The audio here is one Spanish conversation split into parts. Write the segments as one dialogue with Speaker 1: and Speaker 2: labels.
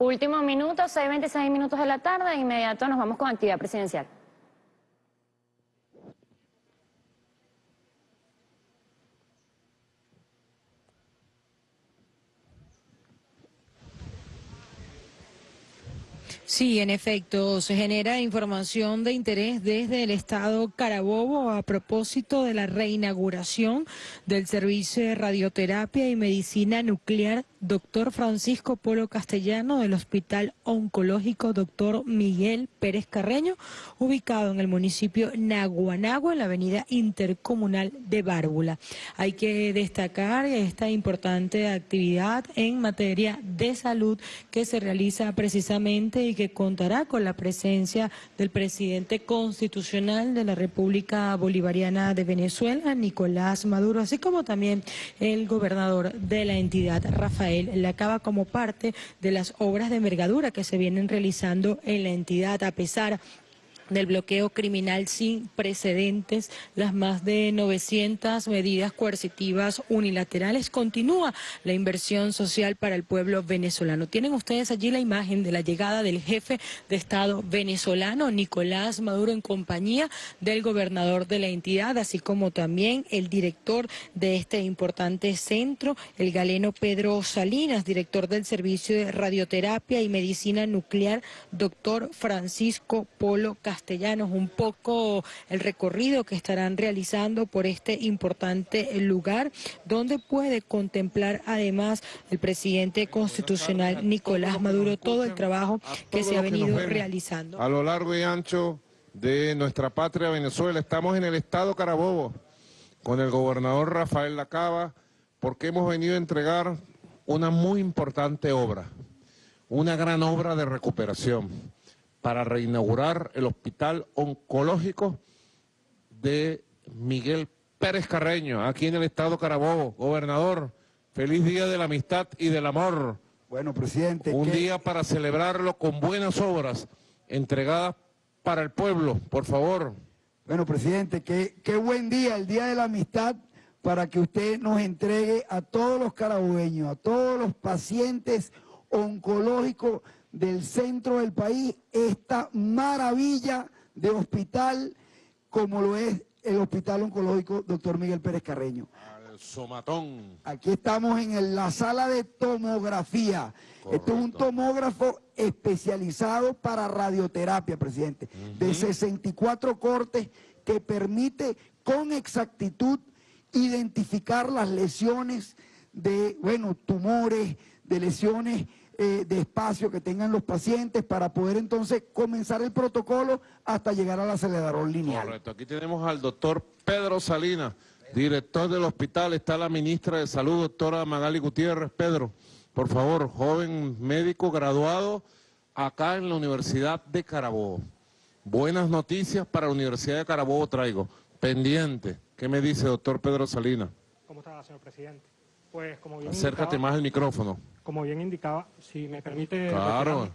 Speaker 1: Último minuto, 6.26 minutos de la tarde, de inmediato nos vamos con actividad presidencial.
Speaker 2: Sí, en efecto, se genera información de interés desde el Estado Carabobo a propósito de la reinauguración del servicio de radioterapia y medicina nuclear doctor Francisco Polo Castellano del Hospital Oncológico doctor Miguel Pérez Carreño, ubicado en el municipio Naguanagua, en la avenida intercomunal de Bárbula. Hay que destacar esta importante actividad en materia de salud que se realiza precisamente y que contará con la presencia del presidente constitucional de la República Bolivariana de Venezuela, Nicolás Maduro, así como también el gobernador de la entidad, Rafael Lacaba, como parte de las obras de envergadura que se vienen realizando en la entidad, a pesar del bloqueo criminal sin precedentes, las más de 900 medidas coercitivas unilaterales. Continúa la inversión social para el pueblo venezolano. Tienen ustedes allí la imagen de la llegada del jefe de Estado venezolano, Nicolás Maduro, en compañía del gobernador de la entidad, así como también el director de este importante centro, el galeno Pedro Salinas, director del Servicio de Radioterapia y Medicina Nuclear, doctor Francisco Polo Castillo castellanos un poco el recorrido que estarán realizando por este importante lugar, donde puede contemplar además el presidente constitucional Nicolás Maduro todo el trabajo que se ha venido realizando.
Speaker 3: A lo largo y ancho de nuestra patria Venezuela, estamos en el estado Carabobo con el gobernador Rafael Lacaba, porque hemos venido a entregar una muy importante obra, una gran obra de recuperación para reinaugurar el hospital oncológico de Miguel Pérez Carreño, aquí en el estado Carabobo. Gobernador, feliz día de la amistad y del amor.
Speaker 4: Bueno, presidente.
Speaker 3: Un día para celebrarlo con buenas obras entregadas para el pueblo, por favor.
Speaker 4: Bueno, presidente, qué, qué buen día, el día de la amistad, para que usted nos entregue a todos los carabobeños, a todos los pacientes oncológicos del centro del país esta maravilla de hospital como lo es el Hospital Oncológico Dr. Miguel Pérez Carreño.
Speaker 3: Al somatón.
Speaker 4: Aquí estamos en la sala de tomografía. Esto es un tomógrafo especializado para radioterapia, presidente, de 64 cortes que permite con exactitud identificar las lesiones de, bueno, tumores, de lesiones eh, de espacio que tengan los pacientes para poder entonces comenzar el protocolo hasta llegar al acelerador lineal.
Speaker 3: Correcto, aquí tenemos al doctor Pedro Salinas, director del hospital, está la ministra de Salud, doctora Magali Gutiérrez. Pedro, por favor, joven médico graduado acá en la Universidad de Carabobo. Buenas noticias para la Universidad de Carabobo traigo. Pendiente. ¿Qué me dice doctor Pedro Salinas?
Speaker 5: ¿Cómo está, señor presidente? Pues como bien
Speaker 3: Acércate más al micrófono.
Speaker 5: Como bien indicaba, si me permite...
Speaker 3: Claro.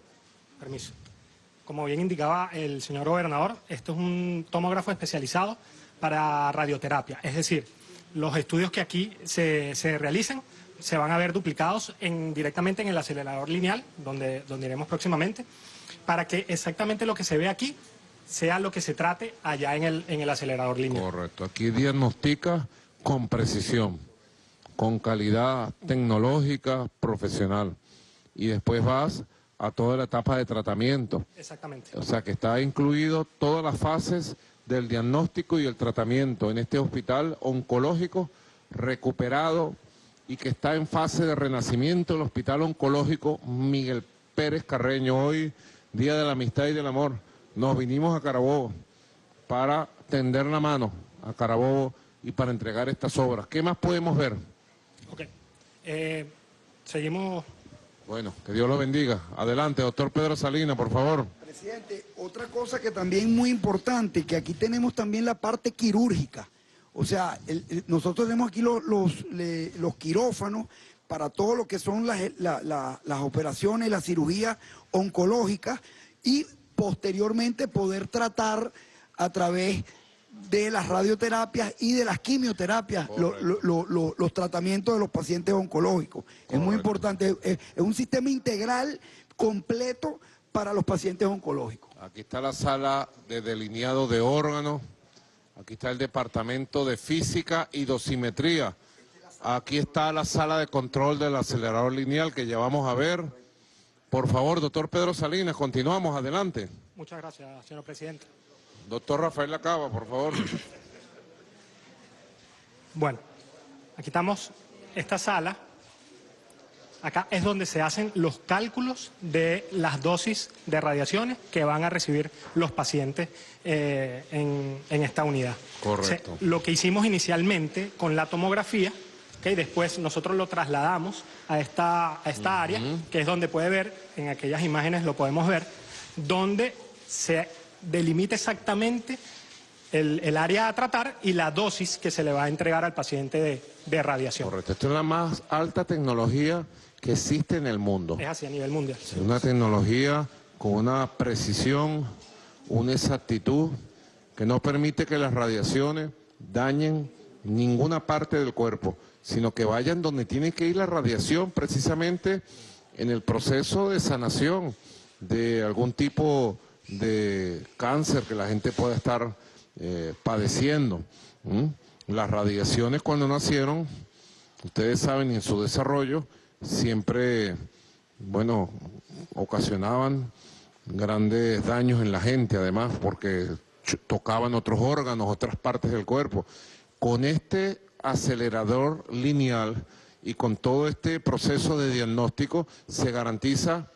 Speaker 5: Permiso. Como bien indicaba el señor gobernador, esto es un tomógrafo especializado para radioterapia. Es decir, los estudios que aquí se, se realicen se van a ver duplicados en, directamente en el acelerador lineal, donde, donde iremos próximamente, para que exactamente lo que se ve aquí sea lo que se trate allá en el, en el acelerador lineal.
Speaker 3: Correcto. Aquí diagnostica con precisión con calidad tecnológica, profesional. Y después vas a toda la etapa de tratamiento.
Speaker 5: Exactamente.
Speaker 3: O sea que está incluido todas las fases del diagnóstico y el tratamiento en este hospital oncológico recuperado y que está en fase de renacimiento el hospital oncológico Miguel Pérez Carreño. Hoy, Día de la Amistad y del Amor, nos vinimos a Carabobo para tender la mano a Carabobo y para entregar estas obras. ¿Qué más podemos ver?
Speaker 5: Ok. Eh, seguimos.
Speaker 3: Bueno, que Dios lo bendiga. Adelante, doctor Pedro Salinas, por favor.
Speaker 4: Presidente, otra cosa que también muy importante, que aquí tenemos también la parte quirúrgica. O sea, nosotros tenemos aquí los, los, quirófanos para todo lo que son las, las operaciones, la cirugía oncológica y posteriormente poder tratar a través de las radioterapias y de las quimioterapias, los tratamientos de los pacientes oncológicos. Es muy importante, es, un sistema integral completo para los pacientes oncológicos.
Speaker 3: Aquí está la sala de delineado de órganos. Aquí está el departamento de física y dosimetría. Aquí está la sala de control del acelerador lineal que ya vamos a ver. Por favor, doctor Pedro Salinas, continuamos, adelante.
Speaker 5: Muchas gracias, señor presidente.
Speaker 3: Doctor Rafael Lacaba, por favor.
Speaker 5: Bueno, aquí estamos, esta sala, acá es donde se hacen los cálculos de las dosis de radiaciones que van a recibir los pacientes eh, en, en esta unidad.
Speaker 3: Correcto.
Speaker 5: Lo que hicimos inicialmente con la tomografía, ¿ok? después nosotros lo trasladamos a esta, a esta área, que es donde puede ver, en aquellas imágenes lo podemos ver, donde se delimita exactamente el, el área a tratar y la dosis que se le va a entregar al paciente de, de radiación.
Speaker 3: Correcto, esto es la más alta tecnología que existe en el mundo.
Speaker 5: Es así a nivel mundial.
Speaker 3: Es una tecnología con una precisión, una exactitud que no permite que las radiaciones dañen ninguna parte del cuerpo, sino que vayan donde tiene que ir la radiación precisamente en el proceso de sanación de algún tipo de cáncer que la gente pueda estar eh, padeciendo. Las radiaciones cuando nacieron, ustedes saben, en su desarrollo, siempre, bueno, ocasionaban grandes daños en la gente, además, porque tocaban otros órganos, otras partes del cuerpo. Con este acelerador lineal y con todo este proceso de diagnóstico se garantiza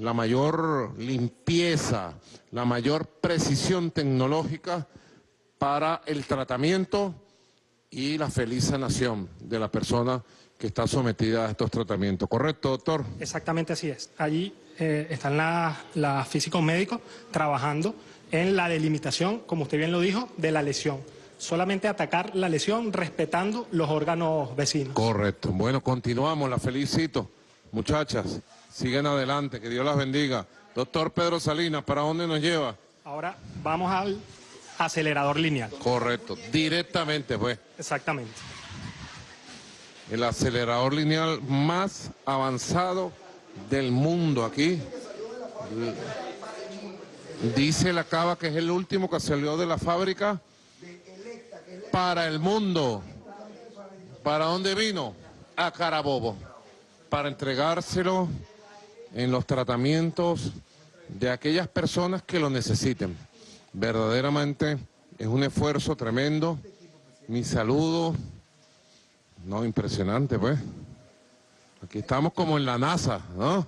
Speaker 3: la mayor limpieza, la mayor precisión tecnológica para el tratamiento y la feliz sanación de la persona que está sometida a estos tratamientos. ¿Correcto, doctor?
Speaker 5: Exactamente así es. Allí eh, están las las físicos médicos trabajando en la delimitación, como usted bien lo dijo, de la lesión. Solamente atacar la lesión respetando los órganos vecinos.
Speaker 3: Correcto. Bueno, continuamos, la felicito. Muchachas, siguen adelante, que Dios las bendiga. Doctor Pedro Salinas, ¿para dónde nos lleva?
Speaker 5: Ahora vamos al acelerador lineal.
Speaker 3: Correcto, directamente, pues.
Speaker 5: Exactamente.
Speaker 3: El acelerador lineal más avanzado del mundo aquí. Dice la cava que es el último que salió de la fábrica para el mundo. ¿Para dónde vino? A Carabobo. Para entregárselo en los tratamientos de aquellas personas que lo necesiten. Verdaderamente es un esfuerzo tremendo. Mi saludo. No, impresionante, pues. Aquí estamos como en la NASA, ¿no?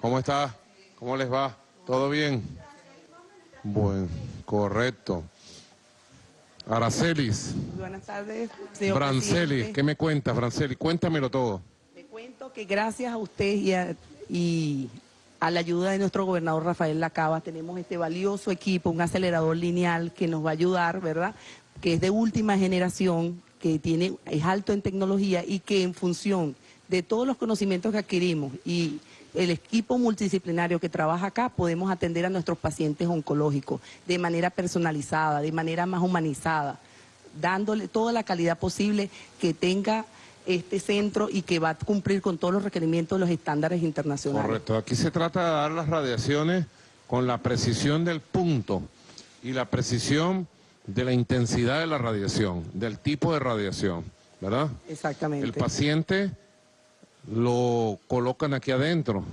Speaker 3: ¿Cómo está? ¿Cómo les va? ¿Todo bien? Bueno, correcto. Aracelis,
Speaker 6: Buenas tardes, señor
Speaker 3: Brancelis,
Speaker 6: presidente.
Speaker 3: ¿qué me cuentas, Brancelis? Cuéntamelo todo.
Speaker 6: Le cuento que gracias a usted y a, y a la ayuda de nuestro gobernador Rafael Lacaba tenemos este valioso equipo, un acelerador lineal que nos va a ayudar, ¿verdad? Que es de última generación, que tiene, es alto en tecnología y que en función de todos los conocimientos que adquirimos y el equipo multidisciplinario que trabaja acá, podemos atender a nuestros pacientes oncológicos de manera personalizada, de manera más humanizada, dándole toda la calidad posible que tenga este centro y que va a cumplir con todos los requerimientos de los estándares internacionales.
Speaker 3: Correcto. Aquí se trata de dar las radiaciones con la precisión del punto y la precisión de la intensidad de la radiación, del tipo de radiación, ¿verdad?
Speaker 6: Exactamente.
Speaker 3: El paciente lo colocan aquí adentro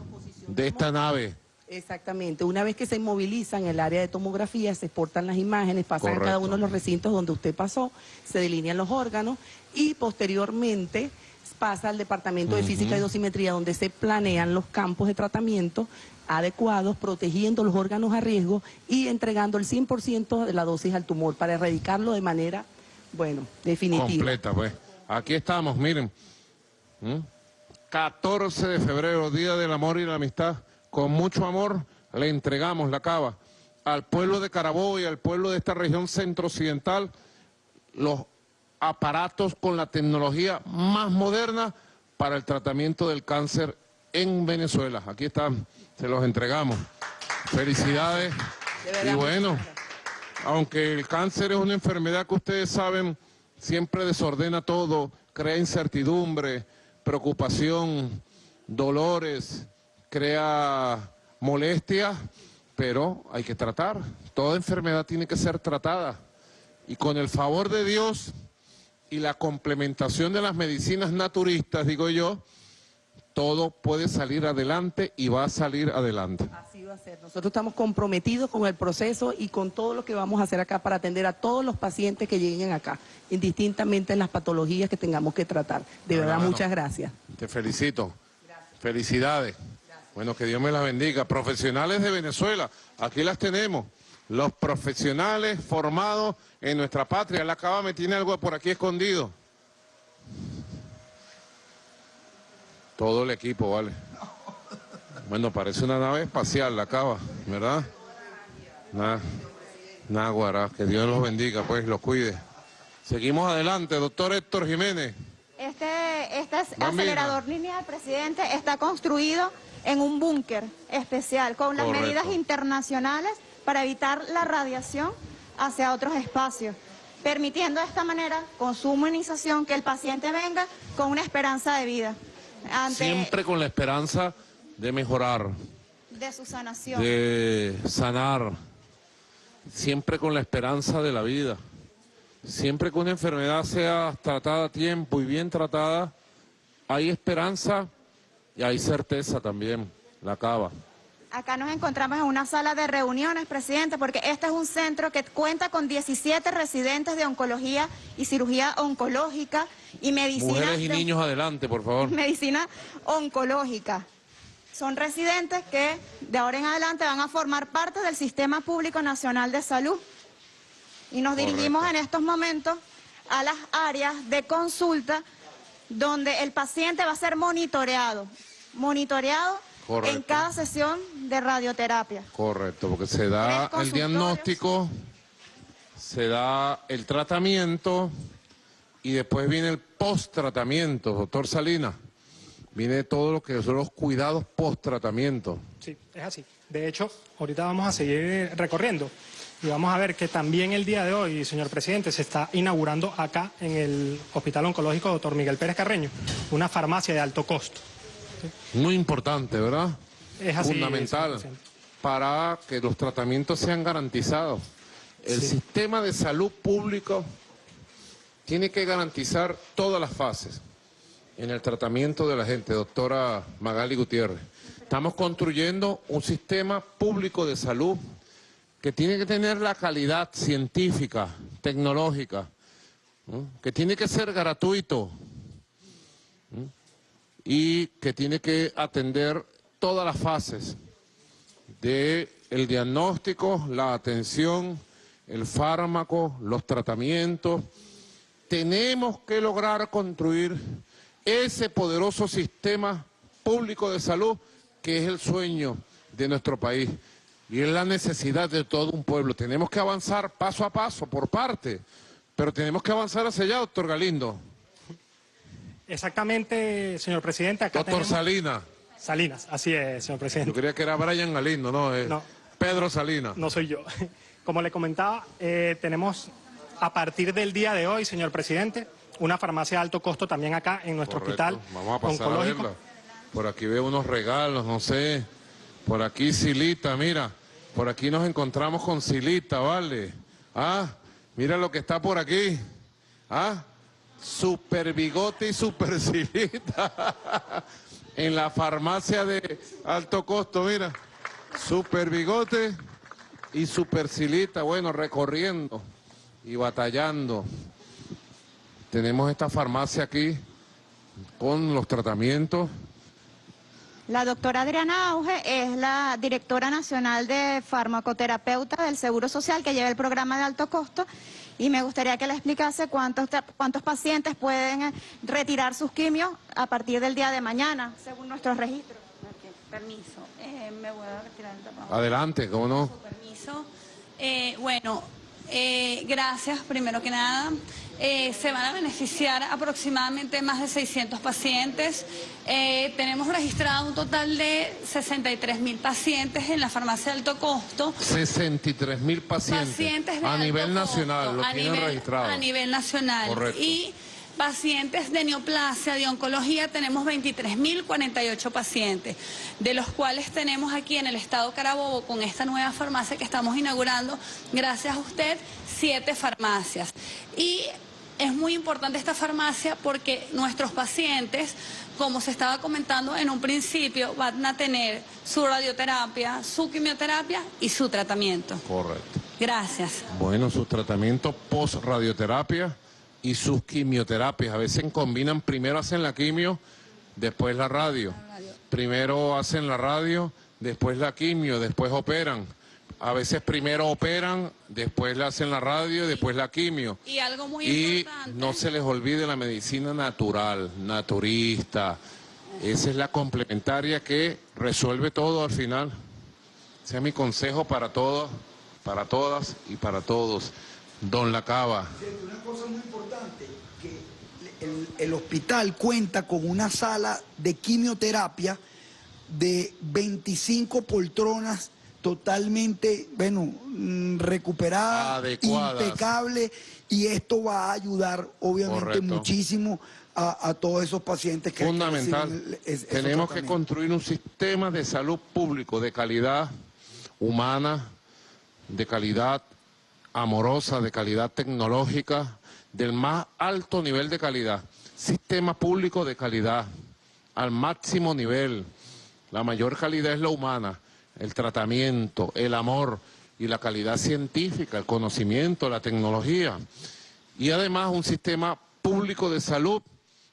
Speaker 3: de esta nave.
Speaker 6: Exactamente. Una vez que se inmovilizan el área de tomografía, se exportan las imágenes, pasan a cada
Speaker 3: Correcto.
Speaker 6: uno de los recintos donde usted pasó, se delinean los órganos y posteriormente pasa al departamento de física y dosimetría donde se planean los campos de tratamiento adecuados, protegiendo los órganos a riesgo y entregando el 100% de la dosis al tumor para erradicarlo de manera, bueno, definitiva.
Speaker 3: Completa, pues. Aquí estamos, miren. ¿Mm? 14 de febrero, Día del Amor y la Amistad. Con mucho amor le entregamos la cava al pueblo de Carabobo y al pueblo de esta región centro-occidental los aparatos con la tecnología más moderna para el tratamiento del cáncer en Venezuela. Aquí están, se los entregamos. Felicidades. Y bueno, aunque el cáncer es una enfermedad que ustedes saben, siempre desordena todo, crea incertidumbre, preocupación, dolores, crea molestias, pero hay que tratar. Toda enfermedad tiene que ser tratada. Y con el favor de Dios y la complementación de las medicinas naturistas, digo yo, todo puede salir adelante y va a salir adelante.
Speaker 6: Así va a ser. Nosotros estamos comprometidos con el proceso y con todo lo que vamos a hacer acá para atender a todos los pacientes que lleguen acá, indistintamente en las patologías que tengamos que tratar. De verdad, muchas gracias.
Speaker 3: Te felicito. Felicidades. Bueno, que Dios me la bendiga. Profesionales de Venezuela, aquí las tenemos. Los profesionales formados en nuestra patria. La cava me tiene algo por aquí escondido. Todo el equipo, vale. Bueno, parece una nave espacial la cava, ¿verdad? Náguara, que Dios los bendiga, pues, los cuide. Seguimos adelante, doctor Héctor Jiménez.
Speaker 7: Este, este
Speaker 3: Bambina.
Speaker 7: acelerador lineal, presidente, está construido en un búnker especial con las
Speaker 3: Correcto.
Speaker 7: medidas internacionales para evitar la radiación hacia otros espacios, permitiendo de esta manera, con su humanización, que el paciente venga con una esperanza de vida ante
Speaker 3: Siempre con la esperanza de mejorar,
Speaker 7: de su sanación.
Speaker 3: de sanar, siempre con la esperanza de la vida. Siempre que una enfermedad sea tratada a tiempo y bien tratada, hay esperanza y hay certeza también, la cava.
Speaker 7: Acá nos encontramos en una sala de reuniones, presidente, porque este es un centro que cuenta con 17 residentes de oncología y cirugía oncológica y medicina.
Speaker 3: Mujeres y niños adelante, por favor.
Speaker 7: medicina oncológica. Son residentes que de ahora en adelante van a formar parte del Sistema Público Nacional de Salud. Y nos
Speaker 3: Correcto.
Speaker 7: dirigimos en estos momentos a las áreas de consulta donde el paciente va a ser monitoreado, monitoreado
Speaker 3: Correcto.
Speaker 7: en cada sesión de radioterapia.
Speaker 3: Correcto, porque se da el diagnóstico, se da el tratamiento y después viene el post-tratamiento, doctor Salinas. Viene todo lo que son los cuidados post-tratamiento.
Speaker 5: Sí, es así. De hecho, ahorita vamos a seguir recorriendo y vamos a ver que también el día de hoy, señor presidente, se está inaugurando acá en el Hospital Oncológico Dr. Miguel Pérez Carreño una farmacia de alto costo.
Speaker 3: Muy importante, ¿verdad?
Speaker 5: Es así,
Speaker 3: Fundamental para que los tratamientos sean garantizados. El
Speaker 5: Sí.
Speaker 3: sistema de salud público tiene que garantizar todas las fases en el tratamiento de la gente, doctora Magali Gutiérrez. Estamos construyendo un sistema público de salud que tiene que tener la calidad científica, tecnológica, ¿no? que tiene que ser gratuito, y que tiene que atender todas las fases del el diagnóstico, la atención, el fármaco, los tratamientos. Tenemos que lograr construir ese poderoso sistema público de salud que es el sueño de nuestro país y es la necesidad de todo un pueblo. Tenemos que avanzar paso a paso, por parte, pero tenemos que avanzar hacia allá, doctor Galindo.
Speaker 5: Exactamente, señor presidente, acá
Speaker 3: Doctor
Speaker 5: tenemos...
Speaker 3: Salinas.
Speaker 5: Salinas, así es, señor
Speaker 3: Yo
Speaker 5: presidente.
Speaker 3: creía que era Brian Galindo, no, es
Speaker 5: No.
Speaker 3: Pedro Salinas.
Speaker 5: No soy yo. Como le comentaba, eh, tenemos a partir del día de hoy, señor presidente, una farmacia de alto costo también acá en nuestro
Speaker 3: Correcto.
Speaker 5: hospital
Speaker 3: Vamos a pasar a verla. Por aquí veo unos regalos, no sé. Por aquí Silita, mira. Por aquí nos encontramos con Silita, ¿vale? Ah, mira lo que está por aquí. Ah, super bigote y super Silita. en la farmacia de alto costo, mira. Super bigote y super Silita. Bueno, recorriendo y batallando. Tenemos esta farmacia aquí con los tratamientos.
Speaker 7: La doctora Adriana Auge es la directora nacional de farmacoterapeuta del Seguro Social que lleva el programa de alto costo y me gustaría que le explicase cuántos, cuántos pacientes pueden eh, retirar sus quimios a partir del día de mañana, según nuestros registros.
Speaker 8: Ok, permiso. Eh, me voy a retirar el tapabocas.
Speaker 3: Adelante, ¿cómo no?
Speaker 8: Permiso. Eh, bueno, eh, gracias primero que nada. Eh, se van a beneficiar aproximadamente más de 600 pacientes. Eh, tenemos registrado un total de 63 mil pacientes en la farmacia de alto costo.
Speaker 3: 63 mil pacientes,
Speaker 8: Pacientes de
Speaker 3: a
Speaker 8: alto
Speaker 3: nivel
Speaker 8: costo,
Speaker 3: nacional, lo
Speaker 8: a
Speaker 3: tienen
Speaker 8: nivel-
Speaker 3: registrado.
Speaker 8: A nivel nacional.
Speaker 3: Correcto.
Speaker 8: Y Pacientes de neoplasia, de oncología, tenemos 23.048 pacientes, de los cuales tenemos aquí en el estado Carabobo, con esta nueva farmacia que estamos inaugurando, gracias a usted, siete farmacias. Y es muy importante esta farmacia porque nuestros pacientes, como se estaba comentando en un principio, van a tener su radioterapia, su quimioterapia y su tratamiento.
Speaker 3: Correcto.
Speaker 8: Gracias.
Speaker 3: Bueno, sus tratamientos post-radioterapia y sus quimioterapias. A veces combinan, primero hacen la quimio, después la radio. Primero hacen la radio, después la quimio, después operan. A veces primero operan, después le hacen la radio, después la quimio.
Speaker 8: Y algo muy
Speaker 3: Y
Speaker 8: importante.
Speaker 3: no se les olvide la medicina natural, naturista. Esa es la complementaria que resuelve todo al final. Ese es mi consejo para todos, para todas y para todos. Don Lacaba.
Speaker 4: Una cosa muy importante, que el, el hospital cuenta con una sala de quimioterapia de 25 poltronas totalmente, bueno, mm, recuperadas,
Speaker 3: Adecuadas.
Speaker 4: impecable, y esto va a ayudar obviamente
Speaker 3: Correcto.
Speaker 4: muchísimo a, a todos esos pacientes que
Speaker 3: Fundamental.
Speaker 4: es-
Speaker 3: Tenemos que construir un sistema de salud público de calidad humana, de calidad amorosa, de calidad tecnológica, del más alto nivel de calidad. Sistema público de calidad, al máximo nivel. La mayor calidad es la humana, el tratamiento, el amor y la calidad científica, el conocimiento, la tecnología. Y además un sistema público de salud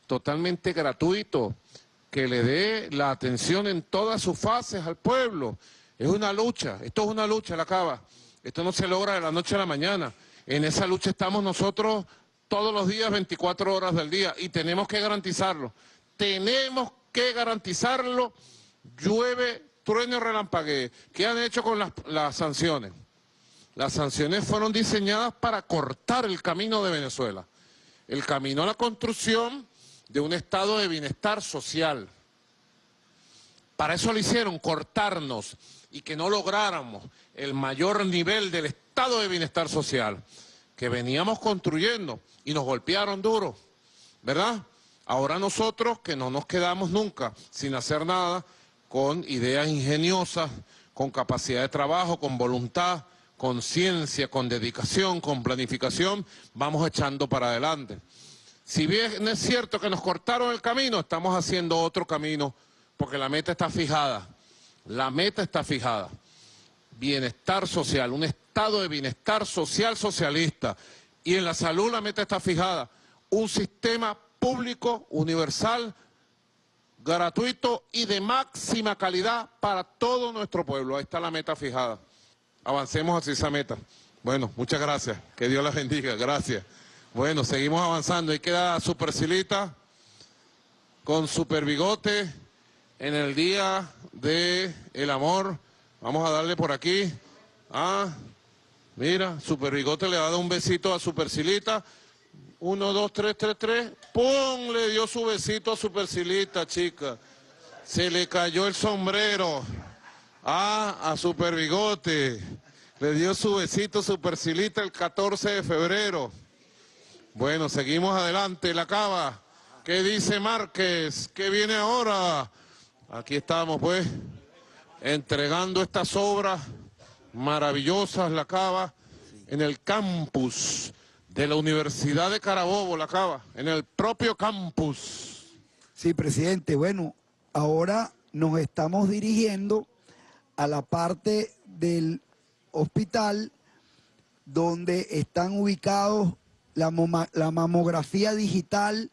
Speaker 3: totalmente gratuito, que le dé la atención en todas sus fases al pueblo. Es una lucha, esto es una lucha, la cava. Esto no se logra de la noche a la mañana. En esa lucha estamos nosotros todos los días, 24 horas del día, y tenemos que garantizarlo. Tenemos que garantizarlo. Llueve, trueno relampaguee. ¿Qué han hecho con las sanciones? Las sanciones fueron diseñadas para cortar el camino de Venezuela. El camino a la construcción de un estado de bienestar social. Para eso lo hicieron, cortarnos y que no lográramos el mayor nivel del estado de bienestar social que veníamos construyendo y nos golpearon duro, ¿verdad? Ahora nosotros que no nos quedamos nunca sin hacer nada, con ideas ingeniosas, con capacidad de trabajo, con voluntad, con ciencia, con dedicación, con planificación, vamos echando para adelante. Si bien es cierto que nos cortaron el camino, estamos haciendo otro camino, porque la meta está fijada. La meta está fijada. Bienestar social, un estado de bienestar social socialista. Y en la salud la meta está fijada. Un sistema público, universal, gratuito y de máxima calidad para todo nuestro pueblo. Ahí está la meta fijada. Avancemos hacia esa meta. Bueno, muchas gracias. Que Dios la bendiga. Gracias. Bueno, seguimos avanzando. Ahí queda Supercilita con Super Bigote en el Día de el Amor. Vamos a darle por aquí. Ah, mira, Super Bigote le ha dado un besito a Supercilita. Uno, dos, tres, tres, tres. ¡Pum! Le dio su besito a Supercilita, chica. Se le cayó el sombrero. Ah, a Super Bigote. Le dio su besito Supercilita el 14 de febrero. Bueno, seguimos adelante, la cava. ¿Qué dice Márquez? ¿Qué viene ahora? Aquí estamos, pues, entregando estas obras maravillosas, la cava, en el campus de la Universidad de Carabobo, la cava, en el propio campus.
Speaker 4: Sí, presidente. Bueno, ahora nos estamos dirigiendo a la parte del hospital donde están ubicados la, la mamografía digital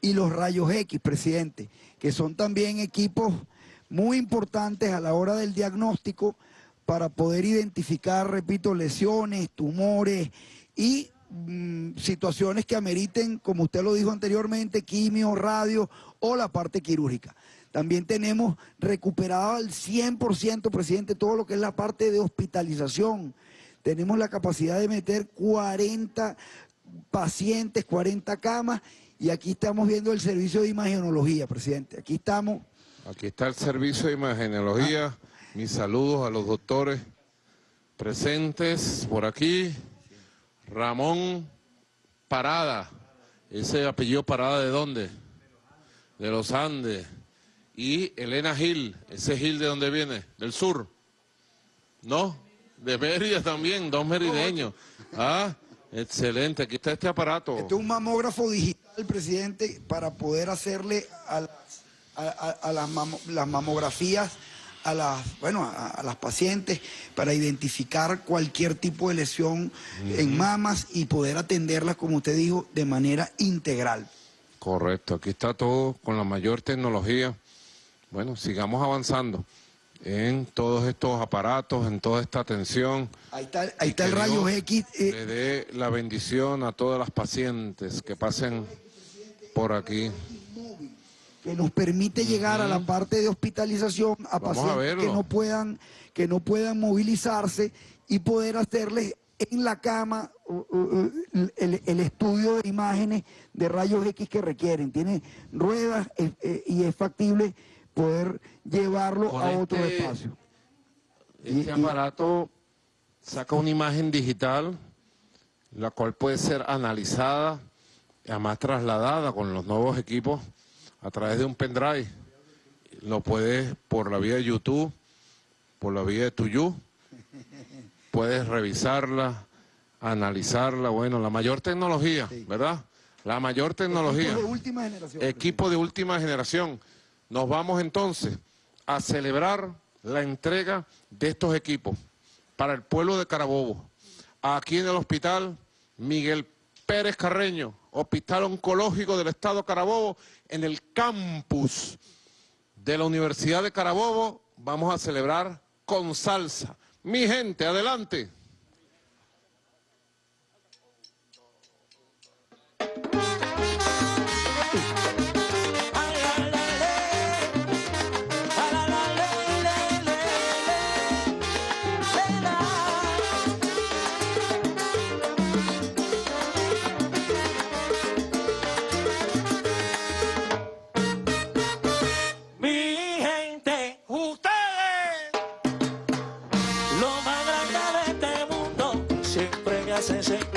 Speaker 4: y los rayos X, presidente, que son también equipos muy importantes a la hora del diagnóstico para poder identificar, repito, lesiones, tumores y mm, situaciones que ameriten, como usted lo dijo anteriormente, quimio, radio o la parte quirúrgica. También tenemos recuperado al 100%, presidente, todo lo que es la parte de hospitalización. Tenemos la capacidad de meter 40 pacientes, 40 camas, y aquí estamos viendo el servicio de imagenología, presidente. Aquí estamos
Speaker 3: Aquí está el servicio de imagenología. Mis saludos a los doctores presentes por aquí. Ramón Parada, ese apellido Parada de dónde? De los Andes. Y Elena Gil, ese Gil de dónde viene? Del sur. ¿No? De Mérida también, dos merideños. Ah, excelente, aquí está este aparato.
Speaker 4: Este es un mamógrafo digital, presidente, para poder hacerle a las, a, a- las, mamo- las mamografías a las, bueno, a, a las pacientes para identificar cualquier tipo de lesión en mamas y poder atenderlas, como usted dijo, de manera integral.
Speaker 3: Correcto, aquí está todo con la mayor tecnología. Bueno, sigamos avanzando en todos estos aparatos, en toda esta atención.
Speaker 4: Ahí está, ahí está el rayo X. eh,
Speaker 3: Le dé la bendición a todas las pacientes que pasen por aquí.
Speaker 4: que nos permite llegar a la parte de hospitalización a
Speaker 3: Vamos
Speaker 4: pacientes que no puedan que no puedan movilizarse y poder hacerles en la cama uh, uh, uh, el, el estudio de imágenes de rayos X que requieren. Tiene ruedas eh, eh, y es factible poder llevarlo
Speaker 3: Con
Speaker 4: a otro
Speaker 3: este-
Speaker 4: espacio.
Speaker 3: Este
Speaker 4: Y- y-
Speaker 3: aparato saca una imagen digital, la cual puede ser analizada, además trasladada con los nuevos equipos a través de un pendrive. Lo puedes por la vía de YouTube, por la vía de Tuyu, puedes revisarla, analizarla, bueno, la mayor tecnología, ¿verdad? La mayor tecnología.
Speaker 4: Equipos de última generación.
Speaker 3: Equipo de última generación. Nos vamos entonces a celebrar la entrega de estos equipos para el pueblo de Carabobo. Aquí en el hospital Miguel Pérez Carreño, Hospital Oncológico del Estado Carabobo, en el campus de la Universidad de Carabobo, vamos a celebrar con salsa. Mi gente, adelante.
Speaker 9: Siempre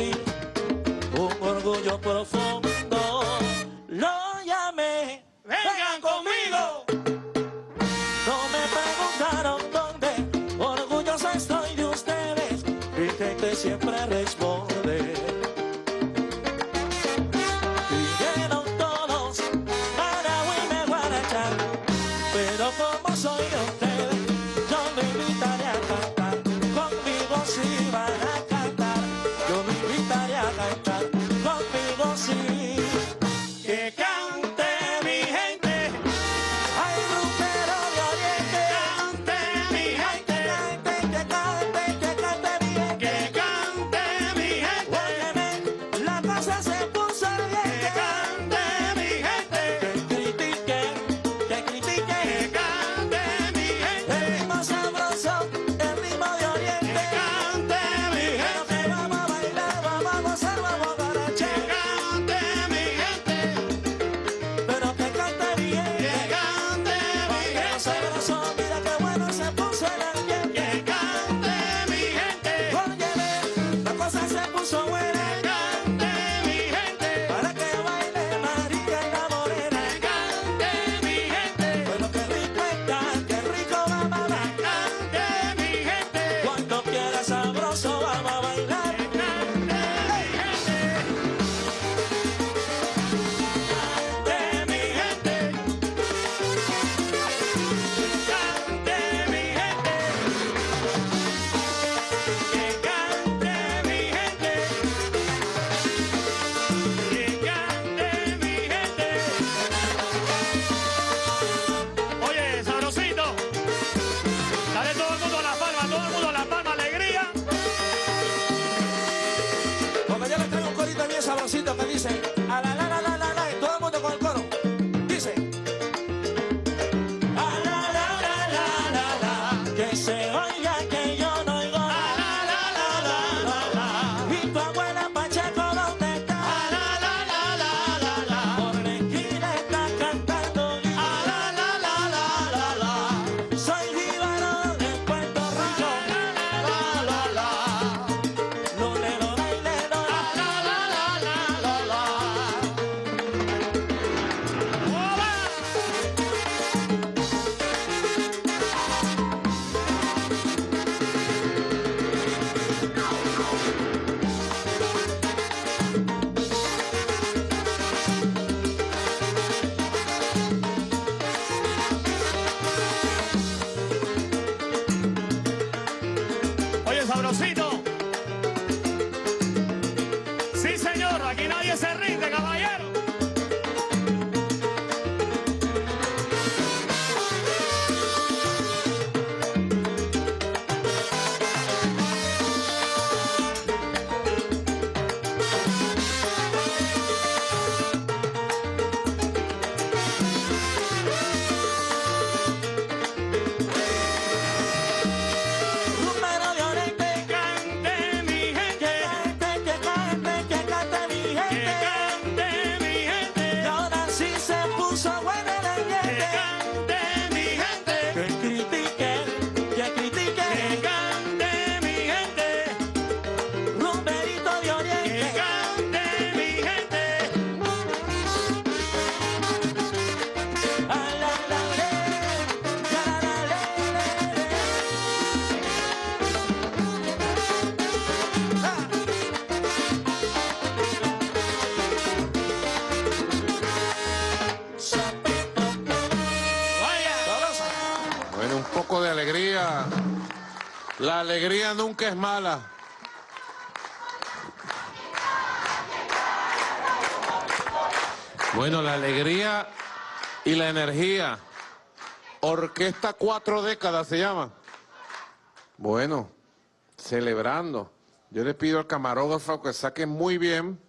Speaker 9: La
Speaker 3: alegría nunca es mala. Bueno, la alegría y la energía. Orquesta Cuatro Décadas se llama. Bueno, celebrando. Yo le pido al camarógrafo que saque muy bien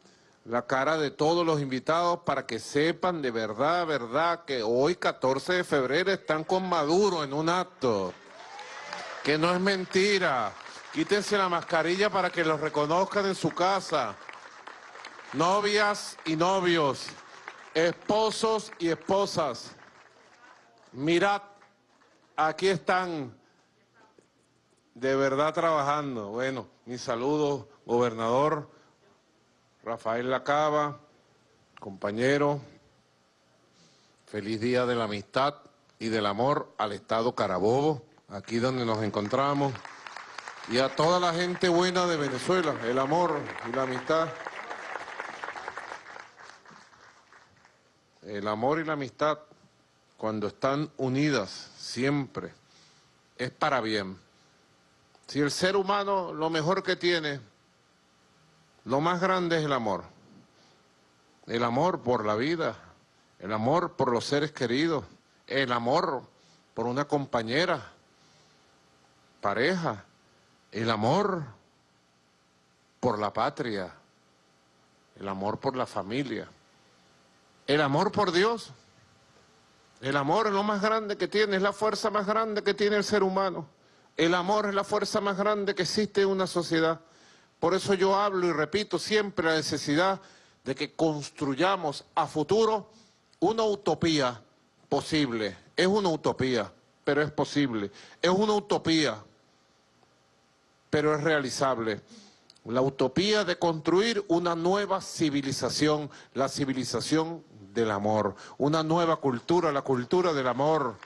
Speaker 3: la cara de todos los invitados para que sepan de verdad, verdad, que hoy 14 de febrero están con Maduro en un acto. Que no es mentira. Quítense la mascarilla para que los reconozcan en su casa. Novias y novios, esposos y esposas. Mirad, aquí están de verdad trabajando. Bueno, mi saludo, gobernador Rafael Lacaba, compañero. Feliz día de la amistad y del amor al Estado Carabobo, aquí donde nos encontramos. Y a toda la gente buena de Venezuela, el amor y la amistad. El amor y la amistad, cuando están unidas siempre, es para bien. Si el ser humano lo mejor que tiene, lo más grande es el amor. El amor por la vida, el amor por los seres queridos, el amor por una compañera, pareja, el amor por la patria, el amor por la familia, el amor por Dios. El amor es lo más grande que tiene, es la fuerza más grande que tiene el ser humano. El amor es la fuerza más grande que existe en una sociedad. Por eso yo hablo y repito siempre la necesidad de que construyamos a futuro una utopía posible. Es una utopía, pero es posible. Es una utopía, pero es realizable. La utopía de construir una nueva civilización, la civilización del amor, una nueva cultura, la cultura del amor.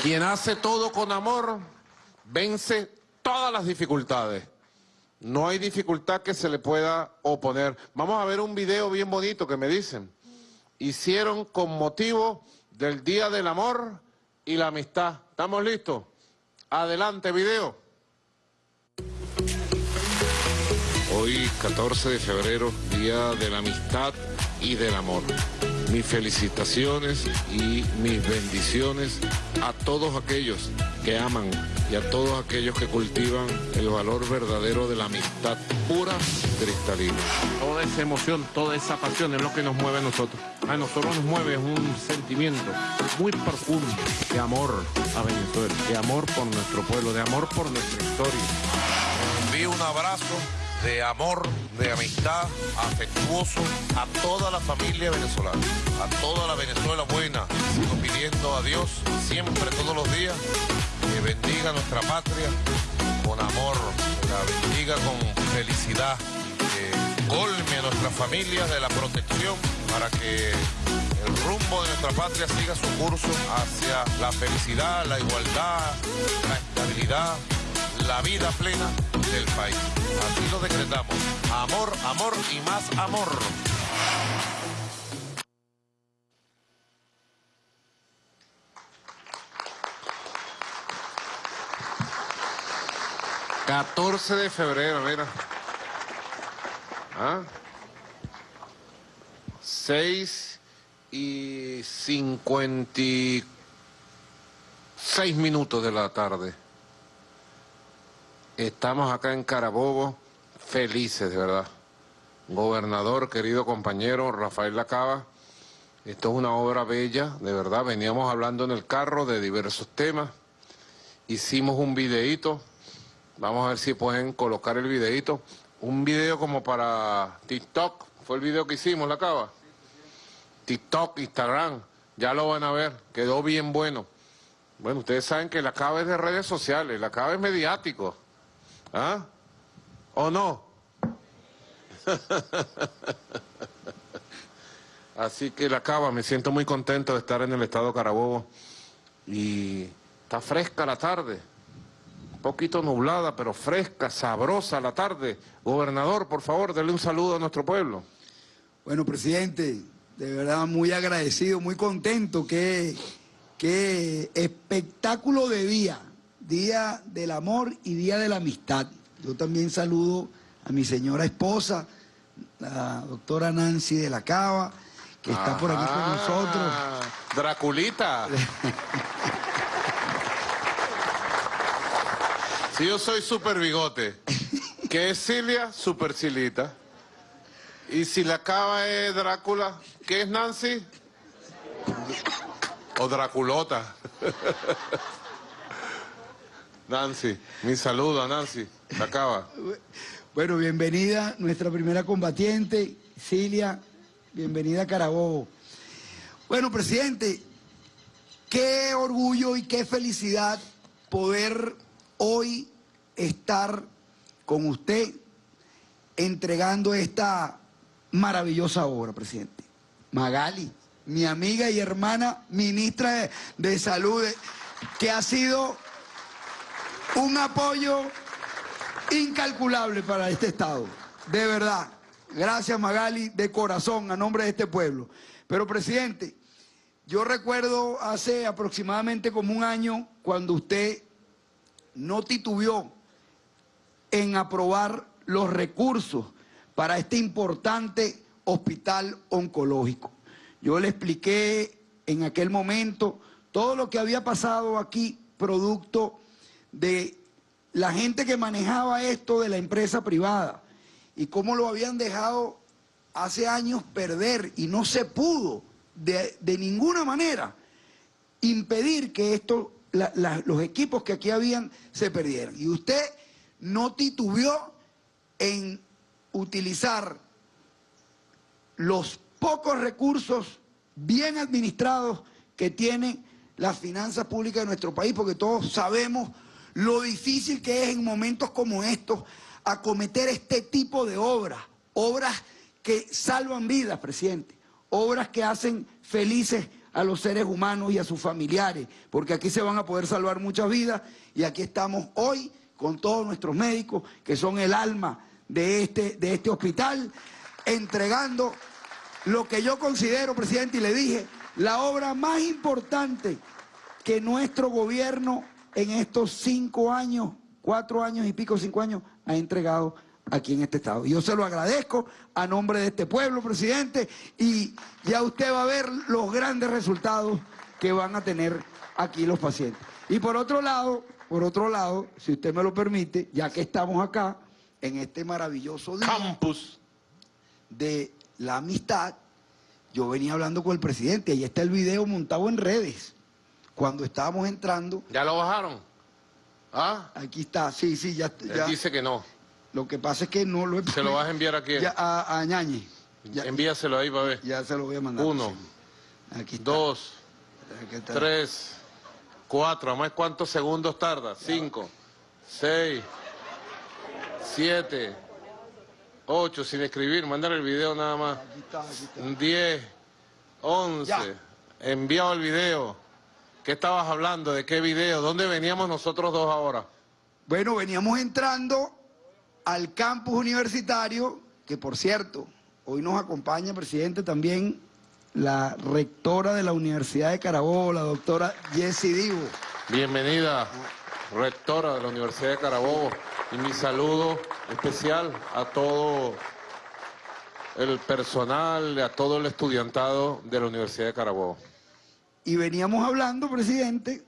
Speaker 3: Quien hace todo con amor vence todas las dificultades. No hay dificultad que se le pueda oponer. Vamos a ver un video bien bonito que me dicen. Hicieron con motivo del Día del Amor y la Amistad. ¿Estamos listos? Adelante, video. Hoy, 14 de febrero, Día de la Amistad y del Amor. Mis felicitaciones y mis bendiciones a todos aquellos que aman y a todos aquellos que cultivan el valor verdadero de la amistad pura y cristalina. Toda esa emoción, toda esa pasión es lo que nos mueve a nosotros. A nosotros nos mueve un sentimiento muy profundo de amor a Venezuela, de amor por nuestro pueblo, de amor por nuestra historia. Envío un abrazo de amor, de amistad, afectuoso a toda la familia venezolana, a toda la Venezuela buena. Sigo pidiendo a Dios siempre, todos los días, bendiga nuestra patria con amor, la bendiga con felicidad, que colme a nuestra familia de la protección para que el rumbo de nuestra patria siga su curso hacia la felicidad, la igualdad, la estabilidad, la vida plena del país. Así lo decretamos. Amor, amor y más amor. 14 de febrero, mira. ¿Ah? 6 y 56 minutos de la tarde. Estamos acá en Carabobo, felices de verdad. Gobernador, querido compañero Rafael Lacaba, esto es una obra bella, de verdad. Veníamos hablando en el carro de diversos temas. Hicimos un videíto. Vamos a ver si pueden colocar el videíto. Un video como para TikTok. Fue el video que hicimos, la cava. TikTok, Instagram. Ya lo van a ver. Quedó bien bueno. Bueno, ustedes saben que la cava es de redes sociales. La cava es mediático. ¿Ah? ¿O no? Así que la cava, me siento muy contento de estar en el estado Carabobo. Y está fresca la tarde. Poquito nublada, pero fresca, sabrosa la tarde. Gobernador, por favor, denle un saludo a nuestro pueblo.
Speaker 4: Bueno, presidente, de verdad muy agradecido, muy contento. Qué, qué espectáculo de día. Día del amor y día de la amistad. Yo también saludo a mi señora esposa, la doctora Nancy de la Cava, que está por aquí con nosotros.
Speaker 3: Draculita. Yo soy super bigote, que es Silvia, super Silita. Y si la cava es Drácula, ¿qué es Nancy? O Draculota. Nancy, mi saludo a Nancy, la cava.
Speaker 4: Bueno, bienvenida nuestra primera combatiente, Cilia, bienvenida a Carabobo. Bueno, presidente, qué orgullo y qué felicidad poder hoy estar con usted entregando esta maravillosa obra, presidente. Magali, mi amiga y hermana ministra de, Salud, eh, que ha sido un apoyo incalculable para este Estado. De verdad. Gracias, Magali, de corazón, a nombre de este pueblo. Pero, presidente, yo recuerdo hace aproximadamente como un año cuando usted no titubeó en aprobar los recursos para este importante hospital oncológico. Yo le expliqué en aquel momento todo lo que había pasado aquí, producto de la gente que manejaba esto de la empresa privada y cómo lo habían dejado hace años perder y no se pudo de, de ninguna manera impedir que esto, los equipos que aquí habían se perdieran. Y usted no titubeó en utilizar los pocos recursos bien administrados que tienen las finanzas públicas de nuestro país, porque todos sabemos lo difícil que es en momentos como estos acometer este tipo de obras, obras que salvan vidas, presidente, obras que hacen felices a los seres humanos y a sus familiares, porque aquí se van a poder salvar muchas vidas y aquí estamos hoy con todos nuestros médicos que son el alma de este, de este hospital, entregando lo que yo considero, presidente, y le dije, la obra más importante que nuestro gobierno en estos cinco años, cuatro años y pico, cinco años, ha entregado aquí en este estado. Yo se lo agradezco a nombre de este pueblo, presidente, y ya usted va a ver los grandes resultados que van a tener aquí los pacientes. Y por otro lado, por otro lado, si usted me lo permite, ya que estamos acá, en este maravilloso día
Speaker 3: Campus.
Speaker 4: de la amistad, yo venía hablando con el presidente, ahí está el video montado en redes, cuando estábamos entrando,
Speaker 3: ¿Ya lo bajaron? ¿Ah?
Speaker 4: aquí está, sí, sí, ya,
Speaker 3: Él
Speaker 4: ya.
Speaker 3: dice que no.
Speaker 4: Lo que pasa es que no lo he
Speaker 3: ¿Se lo vas a enviar a quién?
Speaker 4: Ya, a, a Ñañe, ya,
Speaker 3: Envíaselo ahí para ver.
Speaker 4: ya se lo voy a mandar.
Speaker 3: Uno,
Speaker 4: sí. Aquí está.
Speaker 3: dos,
Speaker 4: Aquí está.
Speaker 3: tres, cuatro. ¿Más cuántos segundos tarda? Cinco, seis, siete, ocho, sin escribir. Mándale el video nada más.
Speaker 4: Aquí está, aquí está.
Speaker 3: Diez, once.
Speaker 4: Ya.
Speaker 3: Enviado el video. ¿Qué estabas hablando? ¿De qué video? ¿Dónde veníamos nosotros dos ahora?
Speaker 4: Bueno, veníamos entrando al campus universitario, que por cierto, hoy nos acompaña, presidente, también la rectora de la Universidad de Carabobo, la doctora Jessie Divo.
Speaker 3: Bienvenida, rectora de la Universidad de Carabobo. y mi saludo especial a todo el personal, a todo el estudiantado de la Universidad de Carabobo.
Speaker 4: Y veníamos hablando, presidente,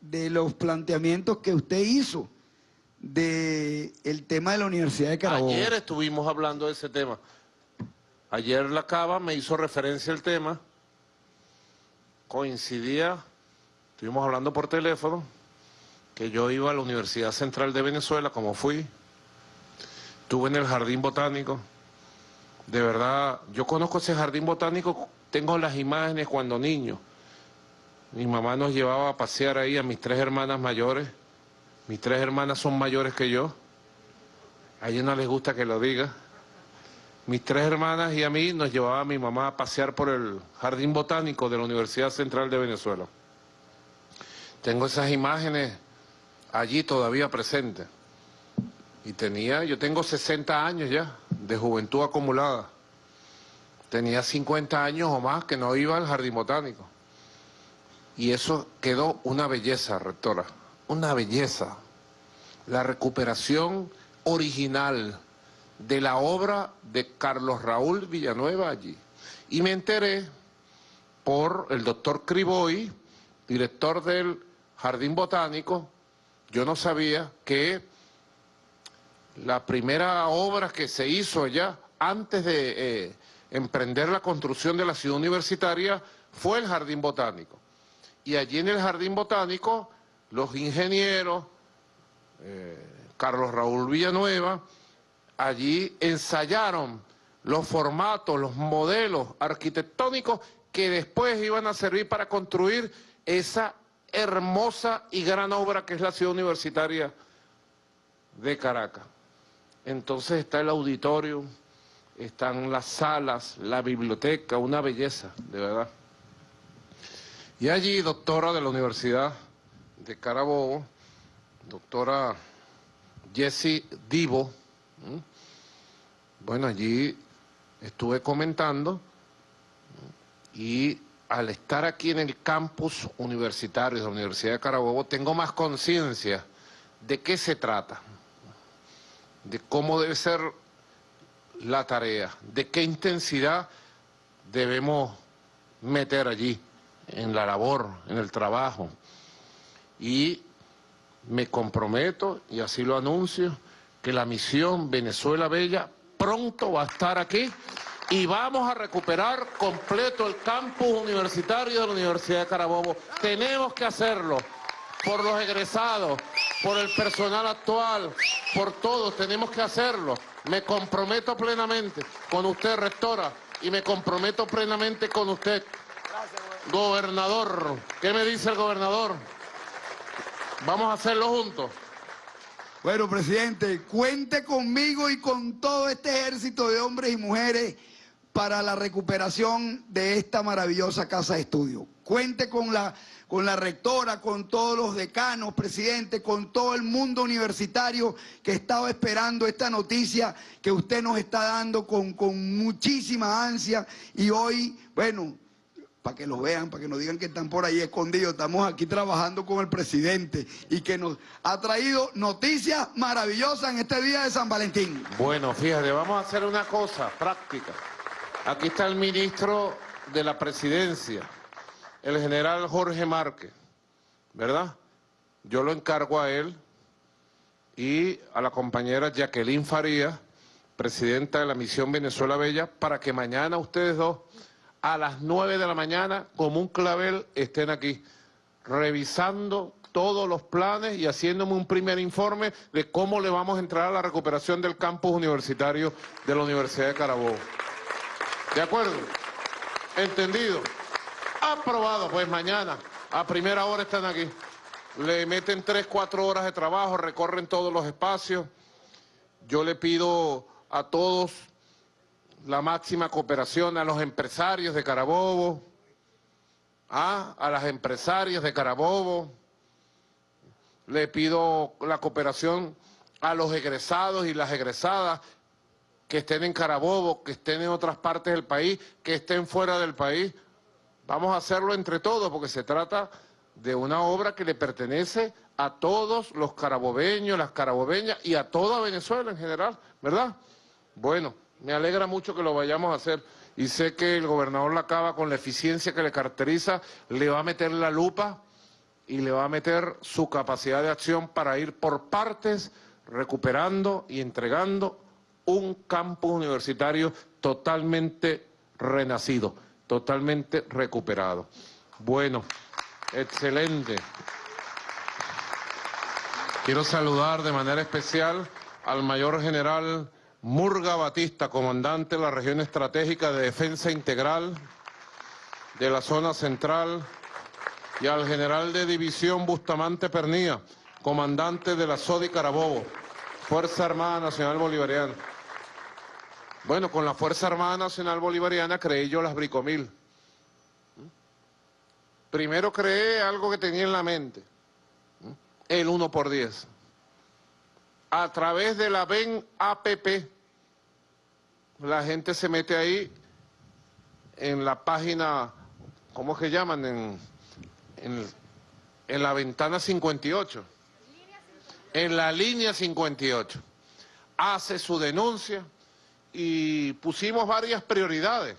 Speaker 4: de los planteamientos que usted hizo del el tema de la Universidad de Carabobo.
Speaker 3: Ayer estuvimos hablando de ese tema. Ayer la Cava me hizo referencia al tema, coincidía, estuvimos hablando por teléfono, que yo iba a la Universidad Central de Venezuela, como fui, estuve en el Jardín Botánico, de verdad, yo conozco ese Jardín Botánico, tengo las imágenes cuando niño, mi mamá nos llevaba a pasear ahí a mis tres hermanas mayores, mis tres hermanas son mayores que yo, a ellos no les gusta que lo diga, mis tres hermanas y a mí nos llevaba mi mamá a pasear por el Jardín Botánico de la Universidad Central de Venezuela. Tengo esas imágenes allí todavía presente. Y tenía, yo tengo 60 años ya, de juventud acumulada. Tenía 50 años o más que no iba al jardín botánico. Y eso quedó una belleza, rectora, una belleza. La recuperación original de la obra de Carlos Raúl Villanueva allí. Y me enteré por el doctor Criboy, director del Jardín Botánico, yo no sabía que la primera obra que se hizo allá, antes de eh, emprender la construcción de la ciudad universitaria, fue el Jardín Botánico. Y allí en el Jardín Botánico, los ingenieros, eh, Carlos Raúl Villanueva, allí ensayaron los formatos, los modelos arquitectónicos que después iban a servir para construir esa hermosa y gran obra que es la ciudad universitaria de Caracas. Entonces está el auditorio, están las salas, la biblioteca, una belleza, de verdad. Y allí, doctora de la Universidad de Carabobo, doctora Jessie Divo, bueno, allí estuve comentando y al estar aquí en el campus universitario de la Universidad de Carabobo, tengo más conciencia de qué se trata, de cómo debe ser la tarea, de qué intensidad debemos meter allí, en la labor, en el trabajo. Y me comprometo, y así lo anuncio, que la misión Venezuela Bella pronto va a estar aquí y vamos a recuperar completo el campus universitario de la Universidad de Carabobo. Tenemos que hacerlo por los egresados, por el personal actual, por todos, tenemos que hacerlo. Me comprometo plenamente con usted, rectora, y me comprometo plenamente con usted, gobernador. ¿Qué me dice el gobernador? Vamos a hacerlo juntos.
Speaker 4: Bueno, presidente, cuente conmigo y con todo este ejército de hombres y mujeres para la recuperación de esta maravillosa casa de estudio. Cuente con la, con la rectora, con todos los decanos, presidente, con todo el mundo universitario que estaba esperando esta noticia que usted nos está dando con, con muchísima ansia y hoy, bueno, para que lo vean, para que nos digan que están por ahí escondidos. Estamos aquí trabajando con el presidente y que nos ha traído noticias maravillosas en este día de San Valentín.
Speaker 3: Bueno, fíjate, vamos a hacer una cosa práctica. Aquí está el ministro de la presidencia, el general Jorge Márquez, ¿verdad? Yo lo encargo a él y a la compañera Jacqueline Faría, presidenta de la misión Venezuela Bella, para que mañana ustedes dos, a las nueve de la mañana, como un clavel, estén aquí, revisando todos los planes y haciéndome un primer informe de cómo le vamos a entrar a la recuperación del campus universitario de la Universidad de Carabobo. ¿De acuerdo? ¿Entendido? Aprobado, pues mañana, a primera hora están aquí. Le meten tres, cuatro horas de trabajo, recorren todos los espacios. Yo le pido a todos la máxima cooperación, a los empresarios de Carabobo, a, a las empresarias de Carabobo. Le pido la cooperación a los egresados y las egresadas que estén en Carabobo, que estén en otras partes del país, que estén fuera del país. Vamos a hacerlo entre todos porque se trata de una obra que le pertenece a todos los carabobeños, las carabobeñas y a toda Venezuela en general, ¿verdad? Bueno, me alegra mucho que lo vayamos a hacer y sé que el gobernador Lacaba, con la eficiencia que le caracteriza, le va a meter la lupa y le va a meter su capacidad de acción para ir por partes recuperando y entregando un campus universitario totalmente renacido, totalmente recuperado. Bueno, excelente. Quiero saludar de manera especial al mayor general Murga Batista, comandante de la región estratégica de defensa integral de la zona central, y al general de división Bustamante Pernía, comandante de la SODI Carabobo, Fuerza Armada Nacional Bolivariana. Bueno, con la Fuerza Armada Nacional Bolivariana creé yo las Bricomil. Primero creé algo que tenía en la mente, el 1 por 10. A través de la BEN APP, la gente se mete ahí en la página, ¿cómo que llaman? En, en, en la ventana 58. En la línea 58. Hace su denuncia y pusimos varias prioridades.